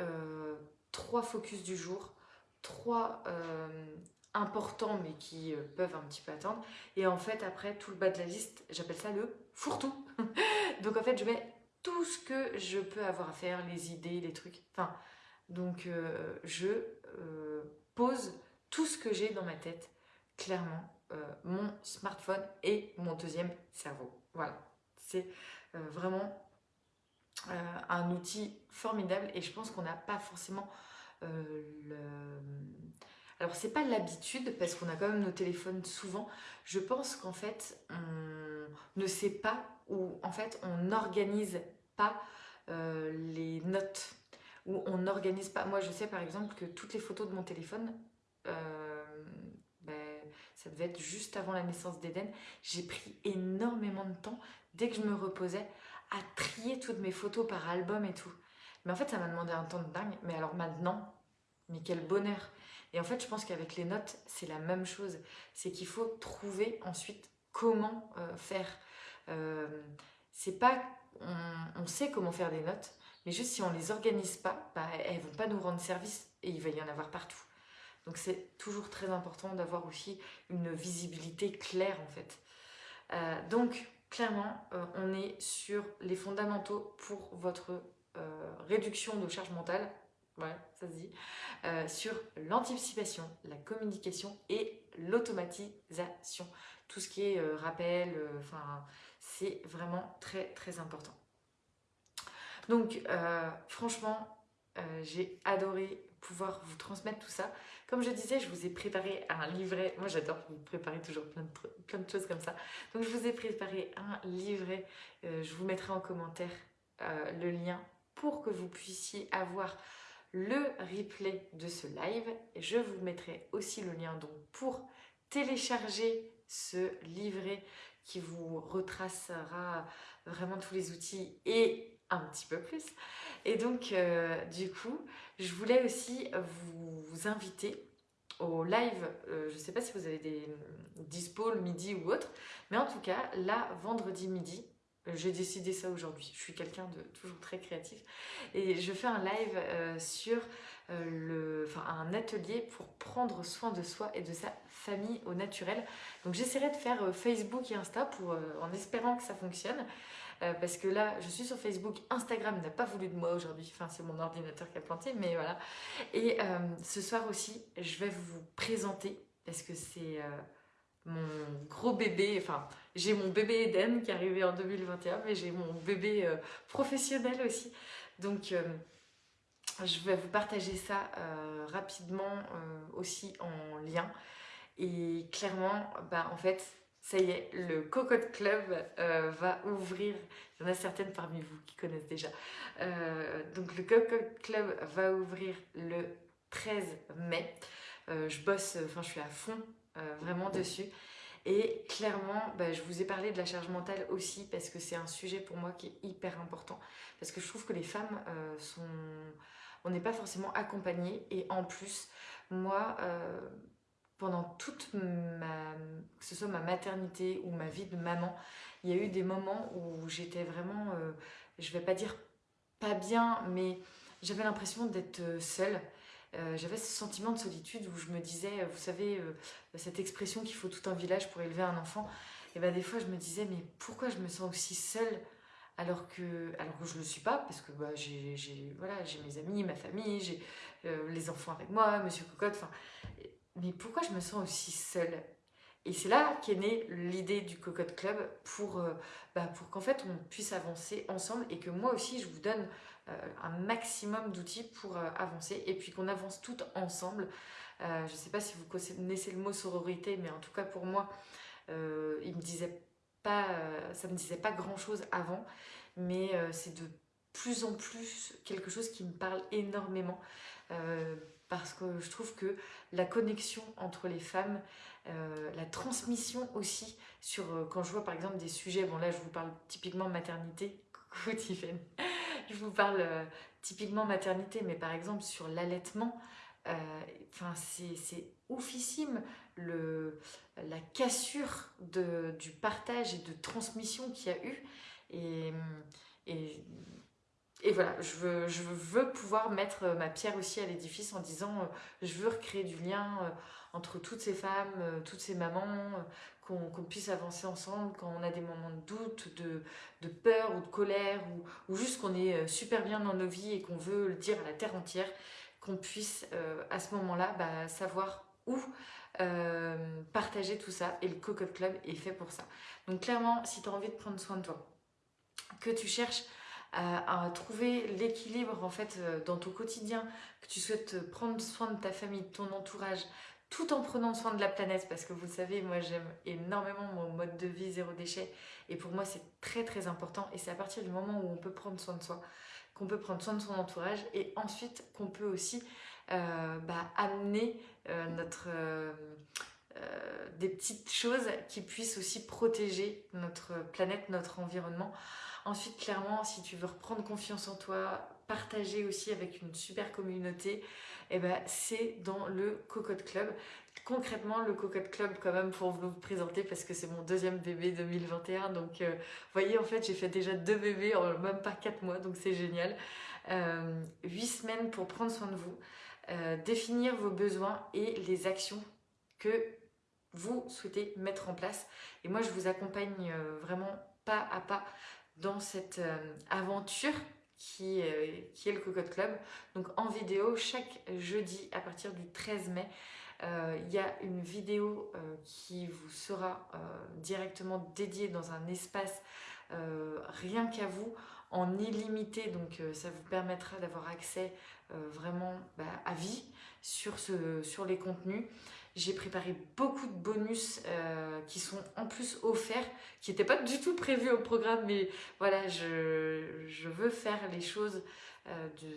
trois focus du jour, trois importants mais qui euh, peuvent un petit peu attendre. Et en fait, après, tout le bas de la liste, j'appelle ça le fourre-tout. donc en fait, je mets tout ce que je peux avoir à faire, les idées, les trucs. Enfin, donc je pose tout ce que j'ai dans ma tête, clairement, mon smartphone et mon deuxième cerveau. Voilà, c'est vraiment euh, un outil formidable et je pense qu'on n'a pas forcément euh, le... Alors c'est pas l'habitude parce qu'on a quand même nos téléphones souvent. Je pense qu'en fait on ne sait pas ou en fait on n'organise pas euh, les notes ou on n'organise pas. Moi je sais par exemple que toutes les photos de mon téléphone, ben, ça devait être juste avant la naissance d'Eden. J'ai pris énormément de temps dès que je me reposais à trier toutes mes photos par album et tout. Mais en fait, ça m'a demandé un temps de dingue. Mais alors maintenant, mais quel bonheur Et en fait, je pense qu'avec les notes, c'est la même chose. C'est qu'il faut trouver ensuite comment euh, faire. Euh, c'est pas... On, sait comment faire des notes, mais juste si on les organise pas, bah, elles vont pas nous rendre service et il va y en avoir partout. Donc c'est toujours très important d'avoir aussi une visibilité claire en fait. Euh, donc clairement, on est sur les fondamentaux pour votre réduction de charge mentale, ouais, ça se dit, euh, sur l'anticipation, la communication et l'automatisation. Tout ce qui est rappel, enfin, c'est vraiment très très important. Donc, franchement, j'ai adoré pouvoir vous transmettre tout ça. Comme je disais, je vous ai préparé un livret. Moi, j'adore vous préparer toujours plein de, plein de choses comme ça. Donc, je vous ai préparé un livret. Euh, je vous mettrai en commentaire euh, le lien pour que vous puissiez avoir le replay de ce live. Je vous mettrai aussi le lien donc pour télécharger ce livret qui vous retracera vraiment tous les outils et un petit peu plus. Et donc, euh, du coup, je voulais aussi vous, inviter au live, euh, je ne sais pas si vous avez des dispo le midi ou autre, mais en tout cas, là, vendredi midi, j'ai décidé ça aujourd'hui. Je suis quelqu'un de toujours très créatif. Et je fais un live sur le, enfin, un atelier pour prendre soin de soi et de sa famille au naturel. Donc j'essaierai de faire Facebook et Insta pour, en espérant que ça fonctionne. Euh, parce que là, je suis sur Facebook, Instagram n'a pas voulu de moi aujourd'hui, enfin c'est mon ordinateur qui a planté, mais voilà. Et euh, ce soir aussi, je vais vous présenter, parce que c'est euh, mon gros bébé, enfin j'ai mon bébé Eden qui est arrivé en 2021, mais j'ai mon bébé professionnel aussi. Donc je vais vous partager ça rapidement aussi en lien. Et clairement, bah, en fait, ça y est, le Cocotte Club euh, va ouvrir. Il y en a certaines parmi vous qui connaissent déjà. Euh, donc le Cocotte Club va ouvrir le 13 mai. Euh, je bosse, enfin je suis à fond vraiment dessus. Et clairement, bah, je vous ai parlé de la charge mentale aussi parce que c'est un sujet pour moi qui est hyper important. Parce que je trouve que les femmes sont... On n'est pas forcément accompagnées et en plus, moi, pendant toute ma, que ce soit ma maternité ou ma vie de maman, il y a eu des moments où j'étais vraiment, euh, je vais pas dire pas bien, mais j'avais l'impression d'être euh, seule. Euh, j'avais ce sentiment de solitude où je me disais, vous savez, cette expression qu'il faut tout un village pour élever un enfant, et ben des fois je me disais, mais pourquoi je me sens aussi seule alors que, alors que je ne le suis pas, parce que bah, j'ai voilà, mes amis, ma famille, j'ai les enfants avec moi, Monsieur Cocotte, enfin, mais pourquoi je me sens aussi seule? Et c'est là qu'est née l'idée du Cocotte Club pour, euh, bah, pour qu'en fait on puisse avancer ensemble et que moi aussi je vous donne euh, un maximum d'outils pour euh, avancer et puis qu'on avance toutes ensemble. je ne sais pas si vous connaissez le mot sororité, mais en tout cas pour moi, il me disait pas, ça me disait pas grand chose avant, mais c'est de plus en plus quelque chose qui me parle énormément parce que je trouve que la connexion entre les femmes, euh, la transmission aussi, sur euh, quand je vois par exemple des sujets, bon là je vous parle typiquement maternité, coucou Tiffany, je vous parle euh, typiquement maternité, mais par exemple sur l'allaitement, enfin c'est oufissime le, la cassure de, du partage et de transmission qu'il y a eu, Et, et voilà, je veux, pouvoir mettre ma pierre aussi à l'édifice en disant je veux recréer du lien entre toutes ces femmes, toutes ces mamans, qu'on puisse avancer ensemble quand on a des moments de doute, de, peur ou de colère, ou, juste qu'on est euh, super bien dans nos vies et qu'on veut le dire à la terre entière, qu'on puisse euh, à ce moment-là bah, savoir où euh, partager tout ça. Et le Cocotte Club est fait pour ça. Donc clairement, si tu as envie de prendre soin de toi, que tu cherches à, trouver l'équilibre en fait dans ton quotidien, que tu souhaites prendre soin de ta famille, de ton entourage, tout en prenant soin de la planète parce que vous le savez, moi j'aime énormément mon mode de vie zéro déchet et pour moi c'est très très important et c'est à partir du moment où on peut prendre soin de soi qu'on peut prendre soin de son entourage et ensuite qu'on peut aussi euh, bah, amener euh, notre, euh, des petites choses qui puissent aussi protéger notre planète, notre environnement. Ensuite, clairement, si tu veux reprendre confiance en toi, partager aussi avec une super communauté, eh ben, c'est dans le Cocotte Club. Concrètement, le Cocotte Club, quand même, pour vous présenter, parce que c'est mon deuxième bébé 2021. Donc, euh, vous voyez, en fait, j'ai fait déjà deux bébés en même pas quatre mois, donc c'est génial. Euh, huit semaines pour prendre soin de vous, euh, définir vos besoins et les actions que vous souhaitez mettre en place. Et moi, je vous accompagne vraiment pas à pas dans cette aventure qui, qui, est le Cocotte Club. Donc en vidéo, chaque jeudi à partir du 13 mai, euh, il y a une vidéo euh, qui vous sera euh, directement dédiée dans un espace rien qu'à vous, en illimité. Donc ça vous permettra d'avoir accès vraiment bah, à vie sur, ce, sur les contenus. J'ai préparé beaucoup de bonus euh, qui sont en plus offerts, qui n'étaient pas du tout prévus au programme, mais voilà, je, veux faire les choses euh, de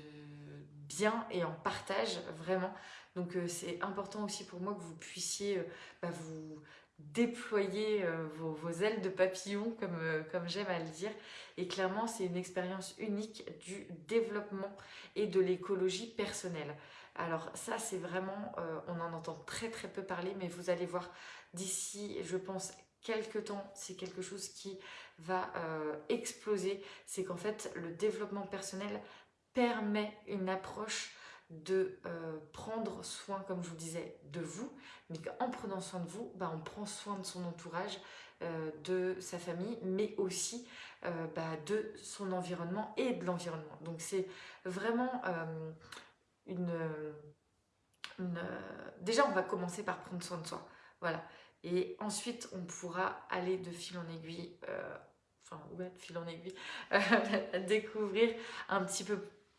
bien et en partage, vraiment. Donc euh, c'est important aussi pour moi que vous puissiez bah, vous déployer vos, ailes de papillon, comme, comme j'aime à le dire. Et clairement, c'est une expérience unique du développement et de l'écologie personnelle. Alors ça, c'est vraiment, euh, on en entend très très peu parler, mais vous allez voir d'ici, je pense, quelques temps, c'est quelque chose qui va euh, exploser. C'est qu'en fait, le développement personnel permet une approche de euh, prendre soin, comme je vous disais, de vous, mais qu'en prenant soin de vous, bah, on prend soin de son entourage, de sa famille, mais aussi bah, de son environnement et de l'environnement. Donc c'est vraiment une, Déjà, on va commencer par prendre soin de soi. Voilà. Et ensuite, on pourra aller de fil en aiguille, euh, enfin, ouais, de fil en aiguille, découvrir un petit peu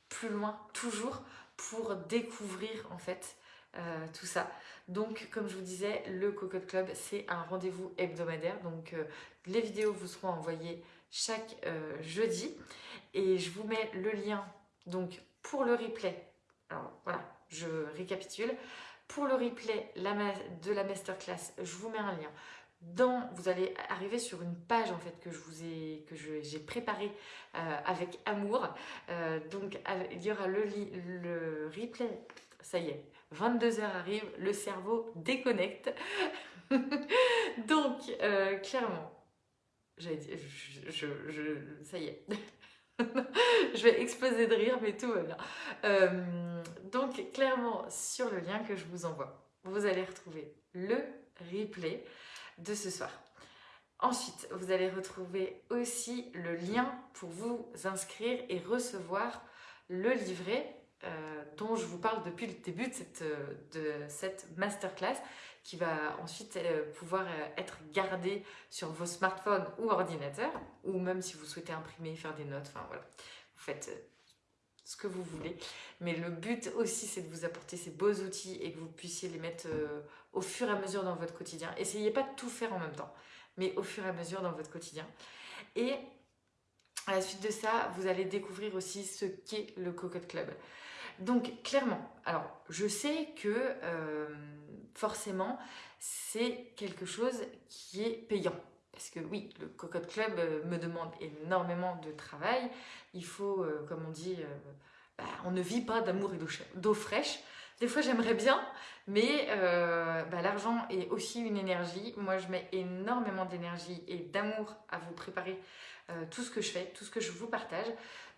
plus loin, toujours, pour découvrir, en fait, euh, tout ça. Donc, comme je vous disais, le Cocotte Club, c'est un rendez-vous hebdomadaire. Donc, euh, les vidéos vous seront envoyées chaque jeudi. Et je vous mets le lien donc pour le replay alors voilà, je récapitule. Pour le replay de la masterclass, je vous mets un lien. Dans, vous allez arriver sur une page en fait que je j'ai préparée euh, avec amour. Euh, donc il y aura le, replay. Ça y est, 22h arrive, le cerveau déconnecte. donc euh, clairement, je, je, ça y est. je vais exploser de rire, mais tout va bien. Euh, donc, clairement, sur le lien que je vous envoie, vous allez retrouver le replay de ce soir. Ensuite, vous allez retrouver aussi le lien pour vous inscrire et recevoir le livret euh, dont je vous parle depuis le début de cette, de cette masterclass qui va ensuite euh, pouvoir euh, être gardé sur vos smartphones ou ordinateurs, ou même si vous souhaitez imprimer, faire des notes, enfin voilà, vous faites euh, ce que vous voulez. Mais le but aussi, c'est de vous apporter ces beaux outils et que vous puissiez les mettre au fur et à mesure dans votre quotidien. Essayez pas de tout faire en même temps, mais au fur et à mesure dans votre quotidien. Et à la suite de ça, vous allez découvrir aussi ce qu'est le Cocotte Club. Donc clairement, alors je sais que forcément, c'est quelque chose qui est payant. Parce que oui, le Cocotte Club euh, me demande énormément de travail. Il faut, euh, comme on dit, euh, bah, on ne vit pas d'amour et d'eau fraîche. des fois j'aimerais bien, mais euh, bah, l'argent est aussi une énergie. Moi, je mets énormément d'énergie et d'amour à vous préparer euh, tout ce que je fais, tout ce que je vous partage.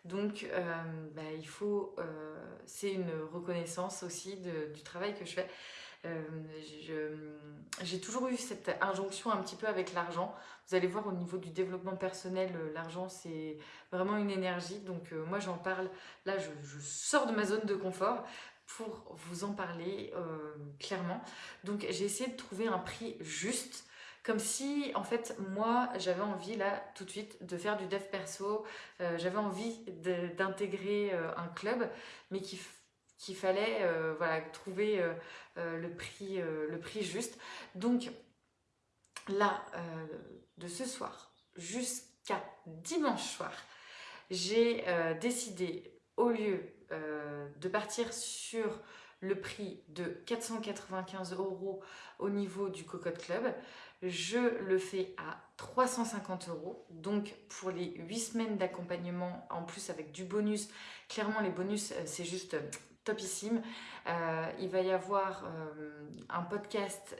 Donc, euh, bah, il faut, c'est une reconnaissance aussi du travail que je fais. J'ai toujours eu cette injonction un petit peu avec l'argent. Vous allez voir au niveau du développement personnel, l'argent c'est vraiment une énergie. Donc moi j'en parle, là je, sors de ma zone de confort pour vous en parler euh, clairement. Donc j'ai essayé de trouver un prix juste, comme si en fait moi j'avais envie là tout de suite de faire du dev perso, euh, j'avais envie d'intégrer euh, un club, mais qu'il fallait voilà, trouver le, prix, le prix juste. Donc là, de ce soir jusqu'à dimanche soir, j'ai décidé au lieu euh, de partir sur le prix de 495 euros au niveau du Cocotte Club. Je le fais à 350 euros. Donc pour les 8 semaines d'accompagnement, en plus avec du bonus, clairement les bonus euh, c'est juste euh, topissime. il va y avoir un podcast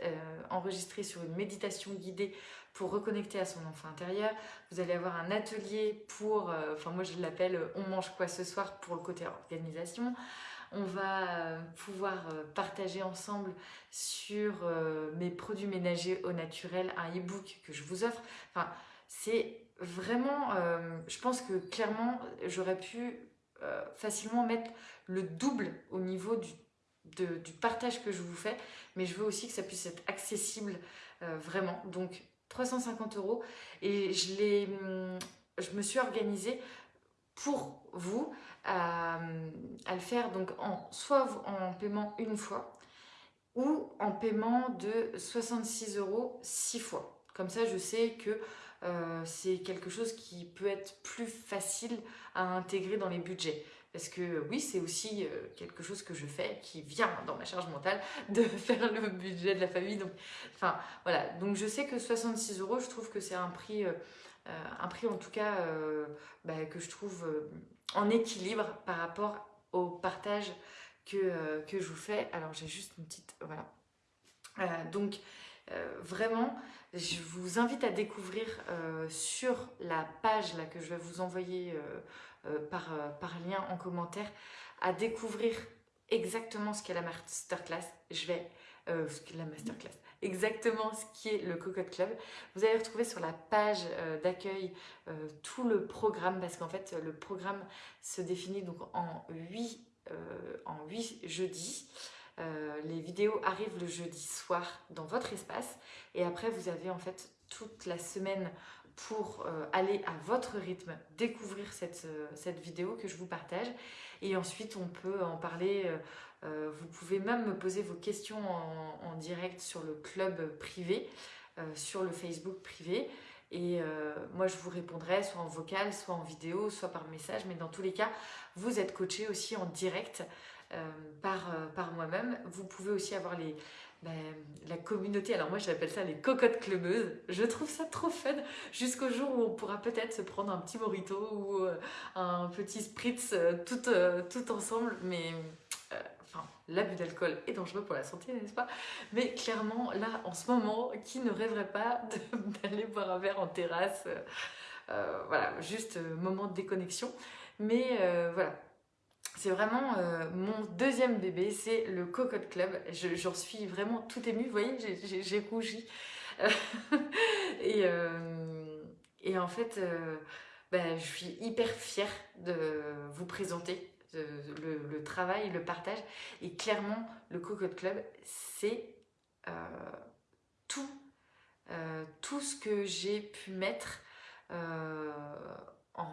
enregistré sur une méditation guidée pour reconnecter à son enfant intérieur. Vous allez avoir un atelier pour, euh, enfin moi je l'appelle euh, on mange quoi ce soir pour le côté organisation. On va euh, pouvoir partager ensemble sur mes produits ménagers au naturel, un e-book que je vous offre. Enfin, c'est vraiment, je pense que clairement, j'aurais pu facilement mettre le double au niveau du, du partage que je vous fais, mais je veux aussi que ça puisse être accessible vraiment. Donc 350 euros et je, hum, je me suis organisée pour vous à, le faire donc en, soit en paiement une fois ou en paiement de 66 euros six fois. Comme ça, je sais que euh, c'est quelque chose qui peut être plus facile à intégrer dans les budgets. Parce que oui, c'est aussi euh, quelque chose que je fais qui vient dans ma charge mentale de faire le budget de la famille. Donc, enfin, voilà. Donc, je sais que 66 euros, je trouve que c'est un prix, euh, euh, un prix en tout cas bah, que je trouve en équilibre par rapport au partage que, que je vous fais. Alors, j'ai juste une petite... Voilà. donc, vraiment, je vous invite à découvrir sur la page là, que je vais vous envoyer euh, par, euh, par lien en commentaire à découvrir exactement ce qu'est la masterclass. Je vais... Euh, la masterclass exactement ce qui est le Cocotte Club. Vous allez retrouver sur la page d'accueil tout le programme parce qu'en fait le programme se définit donc en 8, en 8 jeudis. les vidéos arrivent le jeudi soir dans votre espace et après vous avez en fait toute la semaine pour euh, aller à votre rythme découvrir cette, euh, cette, vidéo que je vous partage. Et ensuite, on peut en parler. Euh, vous pouvez même me poser vos questions en, direct sur le club privé, sur le Facebook privé. Et moi, je vous répondrai soit en vocal, soit en vidéo, soit par message. Mais dans tous les cas, vous êtes coaché aussi en direct par, par moi-même. Vous pouvez aussi avoir les, ben, la communauté, alors moi j'appelle ça les cocottes clubeuses, je trouve ça trop fun jusqu'au jour où on pourra peut-être se prendre un petit morito ou euh, un petit spritz euh, tout, euh, tout ensemble, mais enfin l'abus d'alcool est dangereux pour la santé, n'est-ce pas? Mais clairement, là en ce moment, qui ne rêverait pas d'aller boire un verre en terrasse? Voilà, juste moment de déconnexion. Mais voilà, c'est vraiment euh, mon deuxième bébé, c'est le Cocotte Club. J'en suis vraiment tout émue, vous voyez, j'ai rougi. et, euh, et, en fait, euh, ben, je suis hyper fière de vous présenter le, le, travail, le partage. Et clairement, le Cocotte Club, c'est tout, tout ce que j'ai pu mettre en...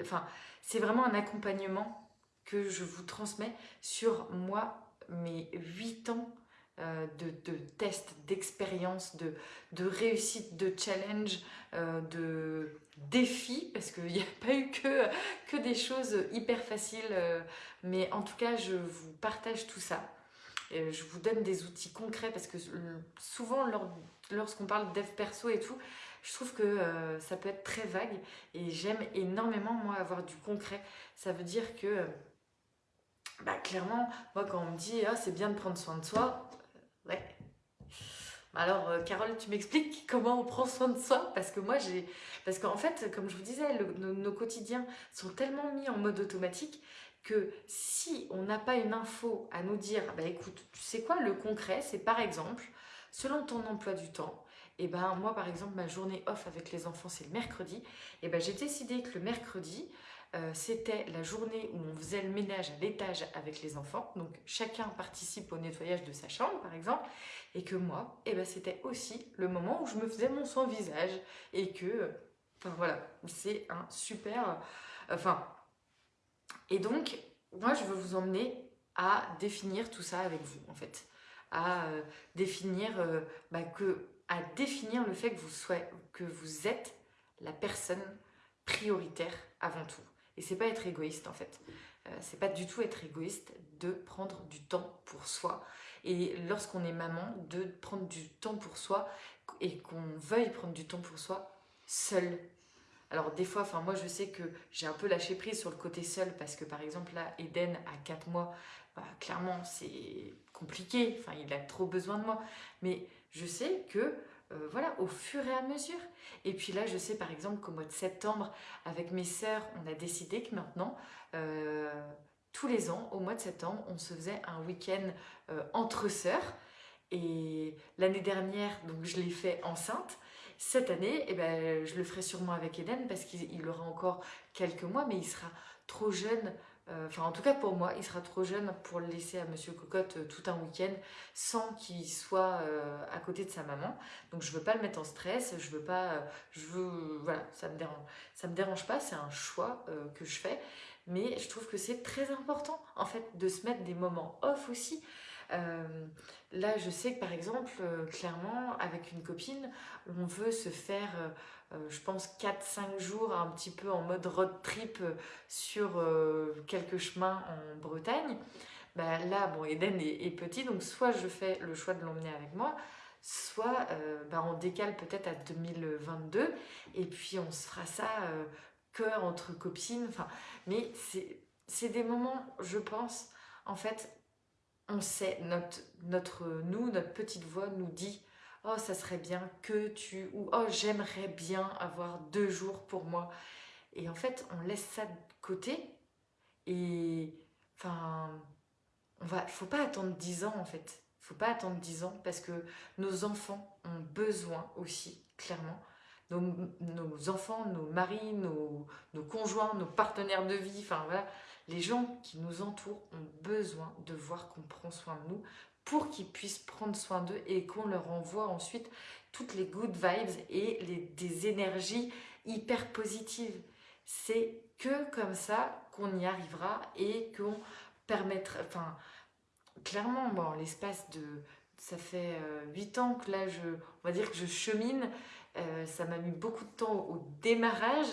Enfin, c'est vraiment un accompagnement que je vous transmets sur moi, mes 8 ans euh, de, tests, d'expériences, de, de réussite, de challenge, euh, de défis, parce qu'il n'y a pas eu que, des choses hyper faciles, euh, mais en tout cas, je vous partage tout ça. je vous donne des outils concrets, parce que souvent, lorsqu'on parle dev perso et tout, je trouve que ça peut être très vague et j'aime énormément moi avoir du concret. Ça veut dire que bah, clairement, moi quand on me dit ah, c'est bien de prendre soin de soi, ouais. Alors, Carole, tu m'expliques comment on prend soin de soi? Parce que moi, j'ai. Parce qu'en fait, comme je vous disais, nos, quotidiens sont tellement mis en mode automatique que si on n'a pas une info à nous dire, bah écoute, tu sais quoi, le concret, c'est par exemple, selon ton emploi du temps, et eh ben moi par exemple ma journée off avec les enfants c'est le mercredi, et eh ben j'ai décidé que le mercredi euh, c'était la journée où on faisait le ménage à l'étage avec les enfants, donc chacun participe au nettoyage de sa chambre par exemple, et que moi, eh ben c'était aussi le moment où je me faisais mon soin visage, et que, enfin voilà, c'est un super, enfin, et donc, moi je veux vous emmener à définir tout ça avec vous en fait, à euh, définir, euh, bah, que, à définir le fait que vous, soyez, que vous êtes la personne prioritaire avant tout. Et c'est pas être égoïste en fait. Euh, c'est pas du tout être égoïste de prendre du temps pour soi. Et lorsqu'on est maman, de prendre du temps pour soi et qu'on veuille prendre du temps pour soi seul. Alors des fois, moi je sais que j'ai un peu lâché prise sur le côté seul parce que par exemple là, Eden à 4 mois, bah, clairement c'est compliqué, il a trop besoin de moi. Mais je sais que euh, voilà, au fur et à mesure. Et puis là, je sais par exemple qu'au mois de septembre, avec mes sœurs, on a décidé que maintenant, euh, tous les ans, au mois de septembre, on se faisait un week-end euh, entre sœurs. Et l'année dernière, donc je l'ai fait enceinte. Cette année, eh ben, je le ferai sûrement avec Eden parce qu'il aura encore quelques mois, mais il sera trop jeune enfin, en tout cas pour moi, il sera trop jeune pour le laisser à Monsieur Cocotte euh, tout un week-end sans qu'il soit euh, à côté de sa maman. Donc je veux pas le mettre en stress, je veux pas, je veux, voilà, ça me dérange, ça me dérange pas, c'est un choix que je fais. Mais je trouve que c'est très important en fait de se mettre des moments off aussi. Là, je sais que par exemple, clairement, avec une copine, on veut se faire euh, je pense 4-5 jours un petit peu en mode road trip euh, sur euh, quelques chemins en Bretagne. Ben là, bon, Eden est, petit, donc soit je fais le choix de l'emmener avec moi, soit ben on décale peut-être à 2022, et puis on se fera ça cœur entre copines, mais c'est des moments, je pense, en fait, on sait, notre, nous, notre petite voix nous dit oh ça serait bien que tu ou oh j'aimerais bien avoir deux jours pour moi et en fait on laisse ça de côté et enfin on va faut pas attendre dix ans en fait. Faut pas attendre dix ans parce que nos enfants ont besoin aussi clairement. Nos, nos enfants, nos maris, nos, nos, conjoints, nos partenaires de vie, enfin voilà, les gens qui nous entourent ont besoin de voir qu'on prend soin de nous pour qu'ils puissent prendre soin d'eux et qu'on leur envoie ensuite toutes les good vibes et les, des énergies hyper positives. C'est que comme ça qu'on y arrivera et qu'on permettra, enfin, clairement, bon, l'espace de, ça fait euh, huit ans que là, je, on va dire que je chemine, euh, ça m'a mis beaucoup de temps au démarrage,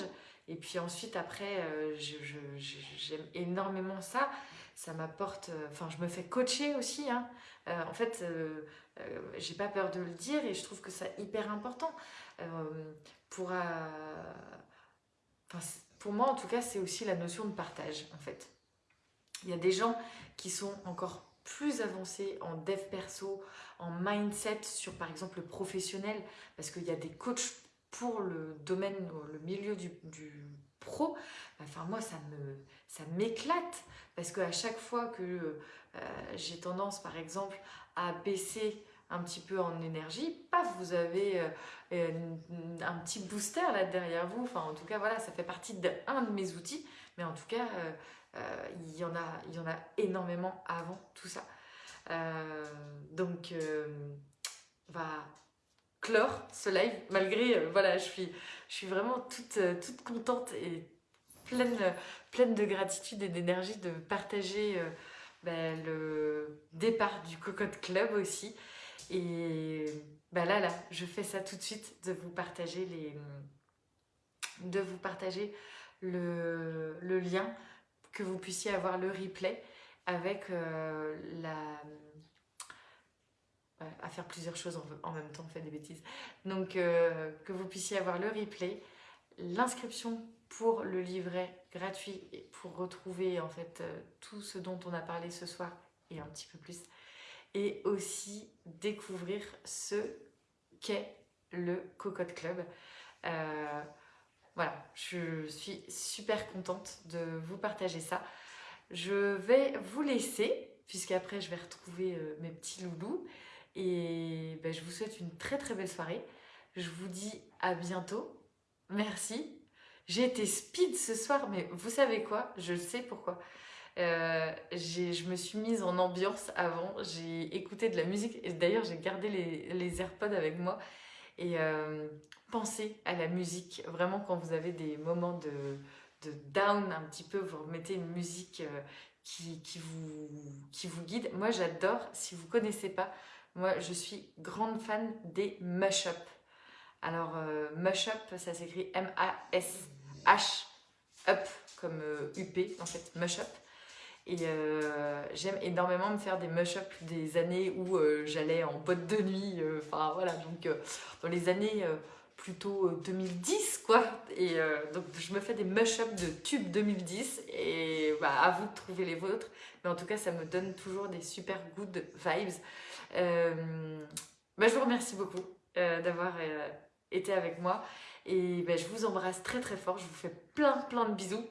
et puis ensuite, après, euh, j'aime énormément ça, ça m'apporte, enfin, je me fais coacher aussi, hein, euh, en fait, euh, euh, j'ai pas peur de le dire et je trouve que c'est hyper important. pour, pour moi, en tout cas, c'est aussi la notion de partage, en fait. Il y a des gens qui sont encore plus avancés en dev perso, en mindset sur par exemple le professionnel, parce qu'il y a des coachs pour le domaine, le milieu du, pro. Enfin moi ça me ça m'éclate parce qu'à chaque fois que euh, j'ai tendance par exemple à baisser un petit peu en énergie, paf, vous avez euh, un petit booster là derrière vous. Enfin, en tout cas, voilà, ça fait partie d'un de mes outils. Mais en tout cas, euh, il, y en a, il y en a énormément avant tout ça. donc, on va clore ce live, malgré, voilà, je suis, je suis vraiment toute, toute contente et pleine, pleine de gratitude et d'énergie de partager ben, le départ du Cocotte Club aussi. Et ben là, là, je fais ça tout de suite, de vous partager, les, de vous partager le, lien, que vous puissiez avoir le replay avec euh, la... à faire plusieurs choses en, même temps, on fait des bêtises. Donc, euh, que vous puissiez avoir le replay, l'inscription pour le livret gratuit et pour retrouver en fait euh, tout ce dont on a parlé ce soir et un petit peu plus. Et aussi découvrir ce qu'est le Cocotte Club. Euh, voilà, je suis super contente de vous partager ça. Je vais vous laisser, puisqu'après je vais retrouver mes petits loulous. Et ben, je vous souhaite une très très belle soirée. Je vous dis à bientôt. Merci. J'ai été speed ce soir, mais vous savez quoi? Je sais pourquoi. Euh, je me suis mise en ambiance avant, j'ai écouté de la musique, d'ailleurs j'ai gardé les, les, AirPods avec moi, et euh, pensez à la musique, vraiment quand vous avez des moments de, de down un petit peu, vous remettez une musique euh, qui, qui, vous, qui vous guide. Moi j'adore, si vous ne connaissez pas, moi je suis grande fan des mash-up. Alors euh, mash-up, ça s'écrit M-A-S-H-up, comme UP euh, en fait, mash-up. Et euh, j'aime énormément me faire des mash-up des années où j'allais en boîte de nuit. Enfin voilà, donc dans les années plutôt 2010 quoi. Et donc je me fais des mash-up de tubes 2010 et bah, à vous de trouver les vôtres. Mais en tout cas, ça me donne toujours des super good vibes. Bah, je vous remercie beaucoup d'avoir été avec moi. Et ben, je vous embrasse très très fort. Je vous fais plein plein de bisous.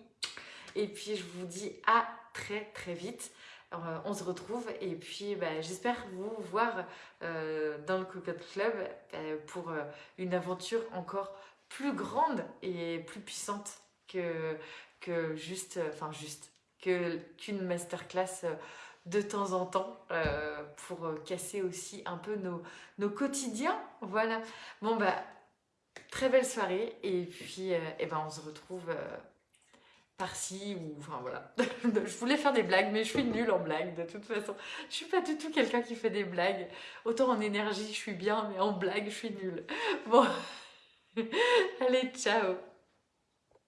Et puis je vous dis à très très vite. Euh, on se retrouve et puis ben, j'espère vous voir euh, dans le Cocotte Club euh, pour une aventure encore plus grande et plus puissante que, juste, enfin juste, qu'une masterclass de temps en temps pour casser aussi un peu nos, nos quotidiens. Voilà. Bon bah Très belle soirée et puis euh, eh ben, on se retrouve euh, par-ci ou enfin voilà. je voulais faire des blagues mais je suis nulle en blagues de toute façon. Je suis pas du tout quelqu'un qui fait des blagues. Autant en énergie je suis bien mais en blague je suis nulle. Bon, allez ciao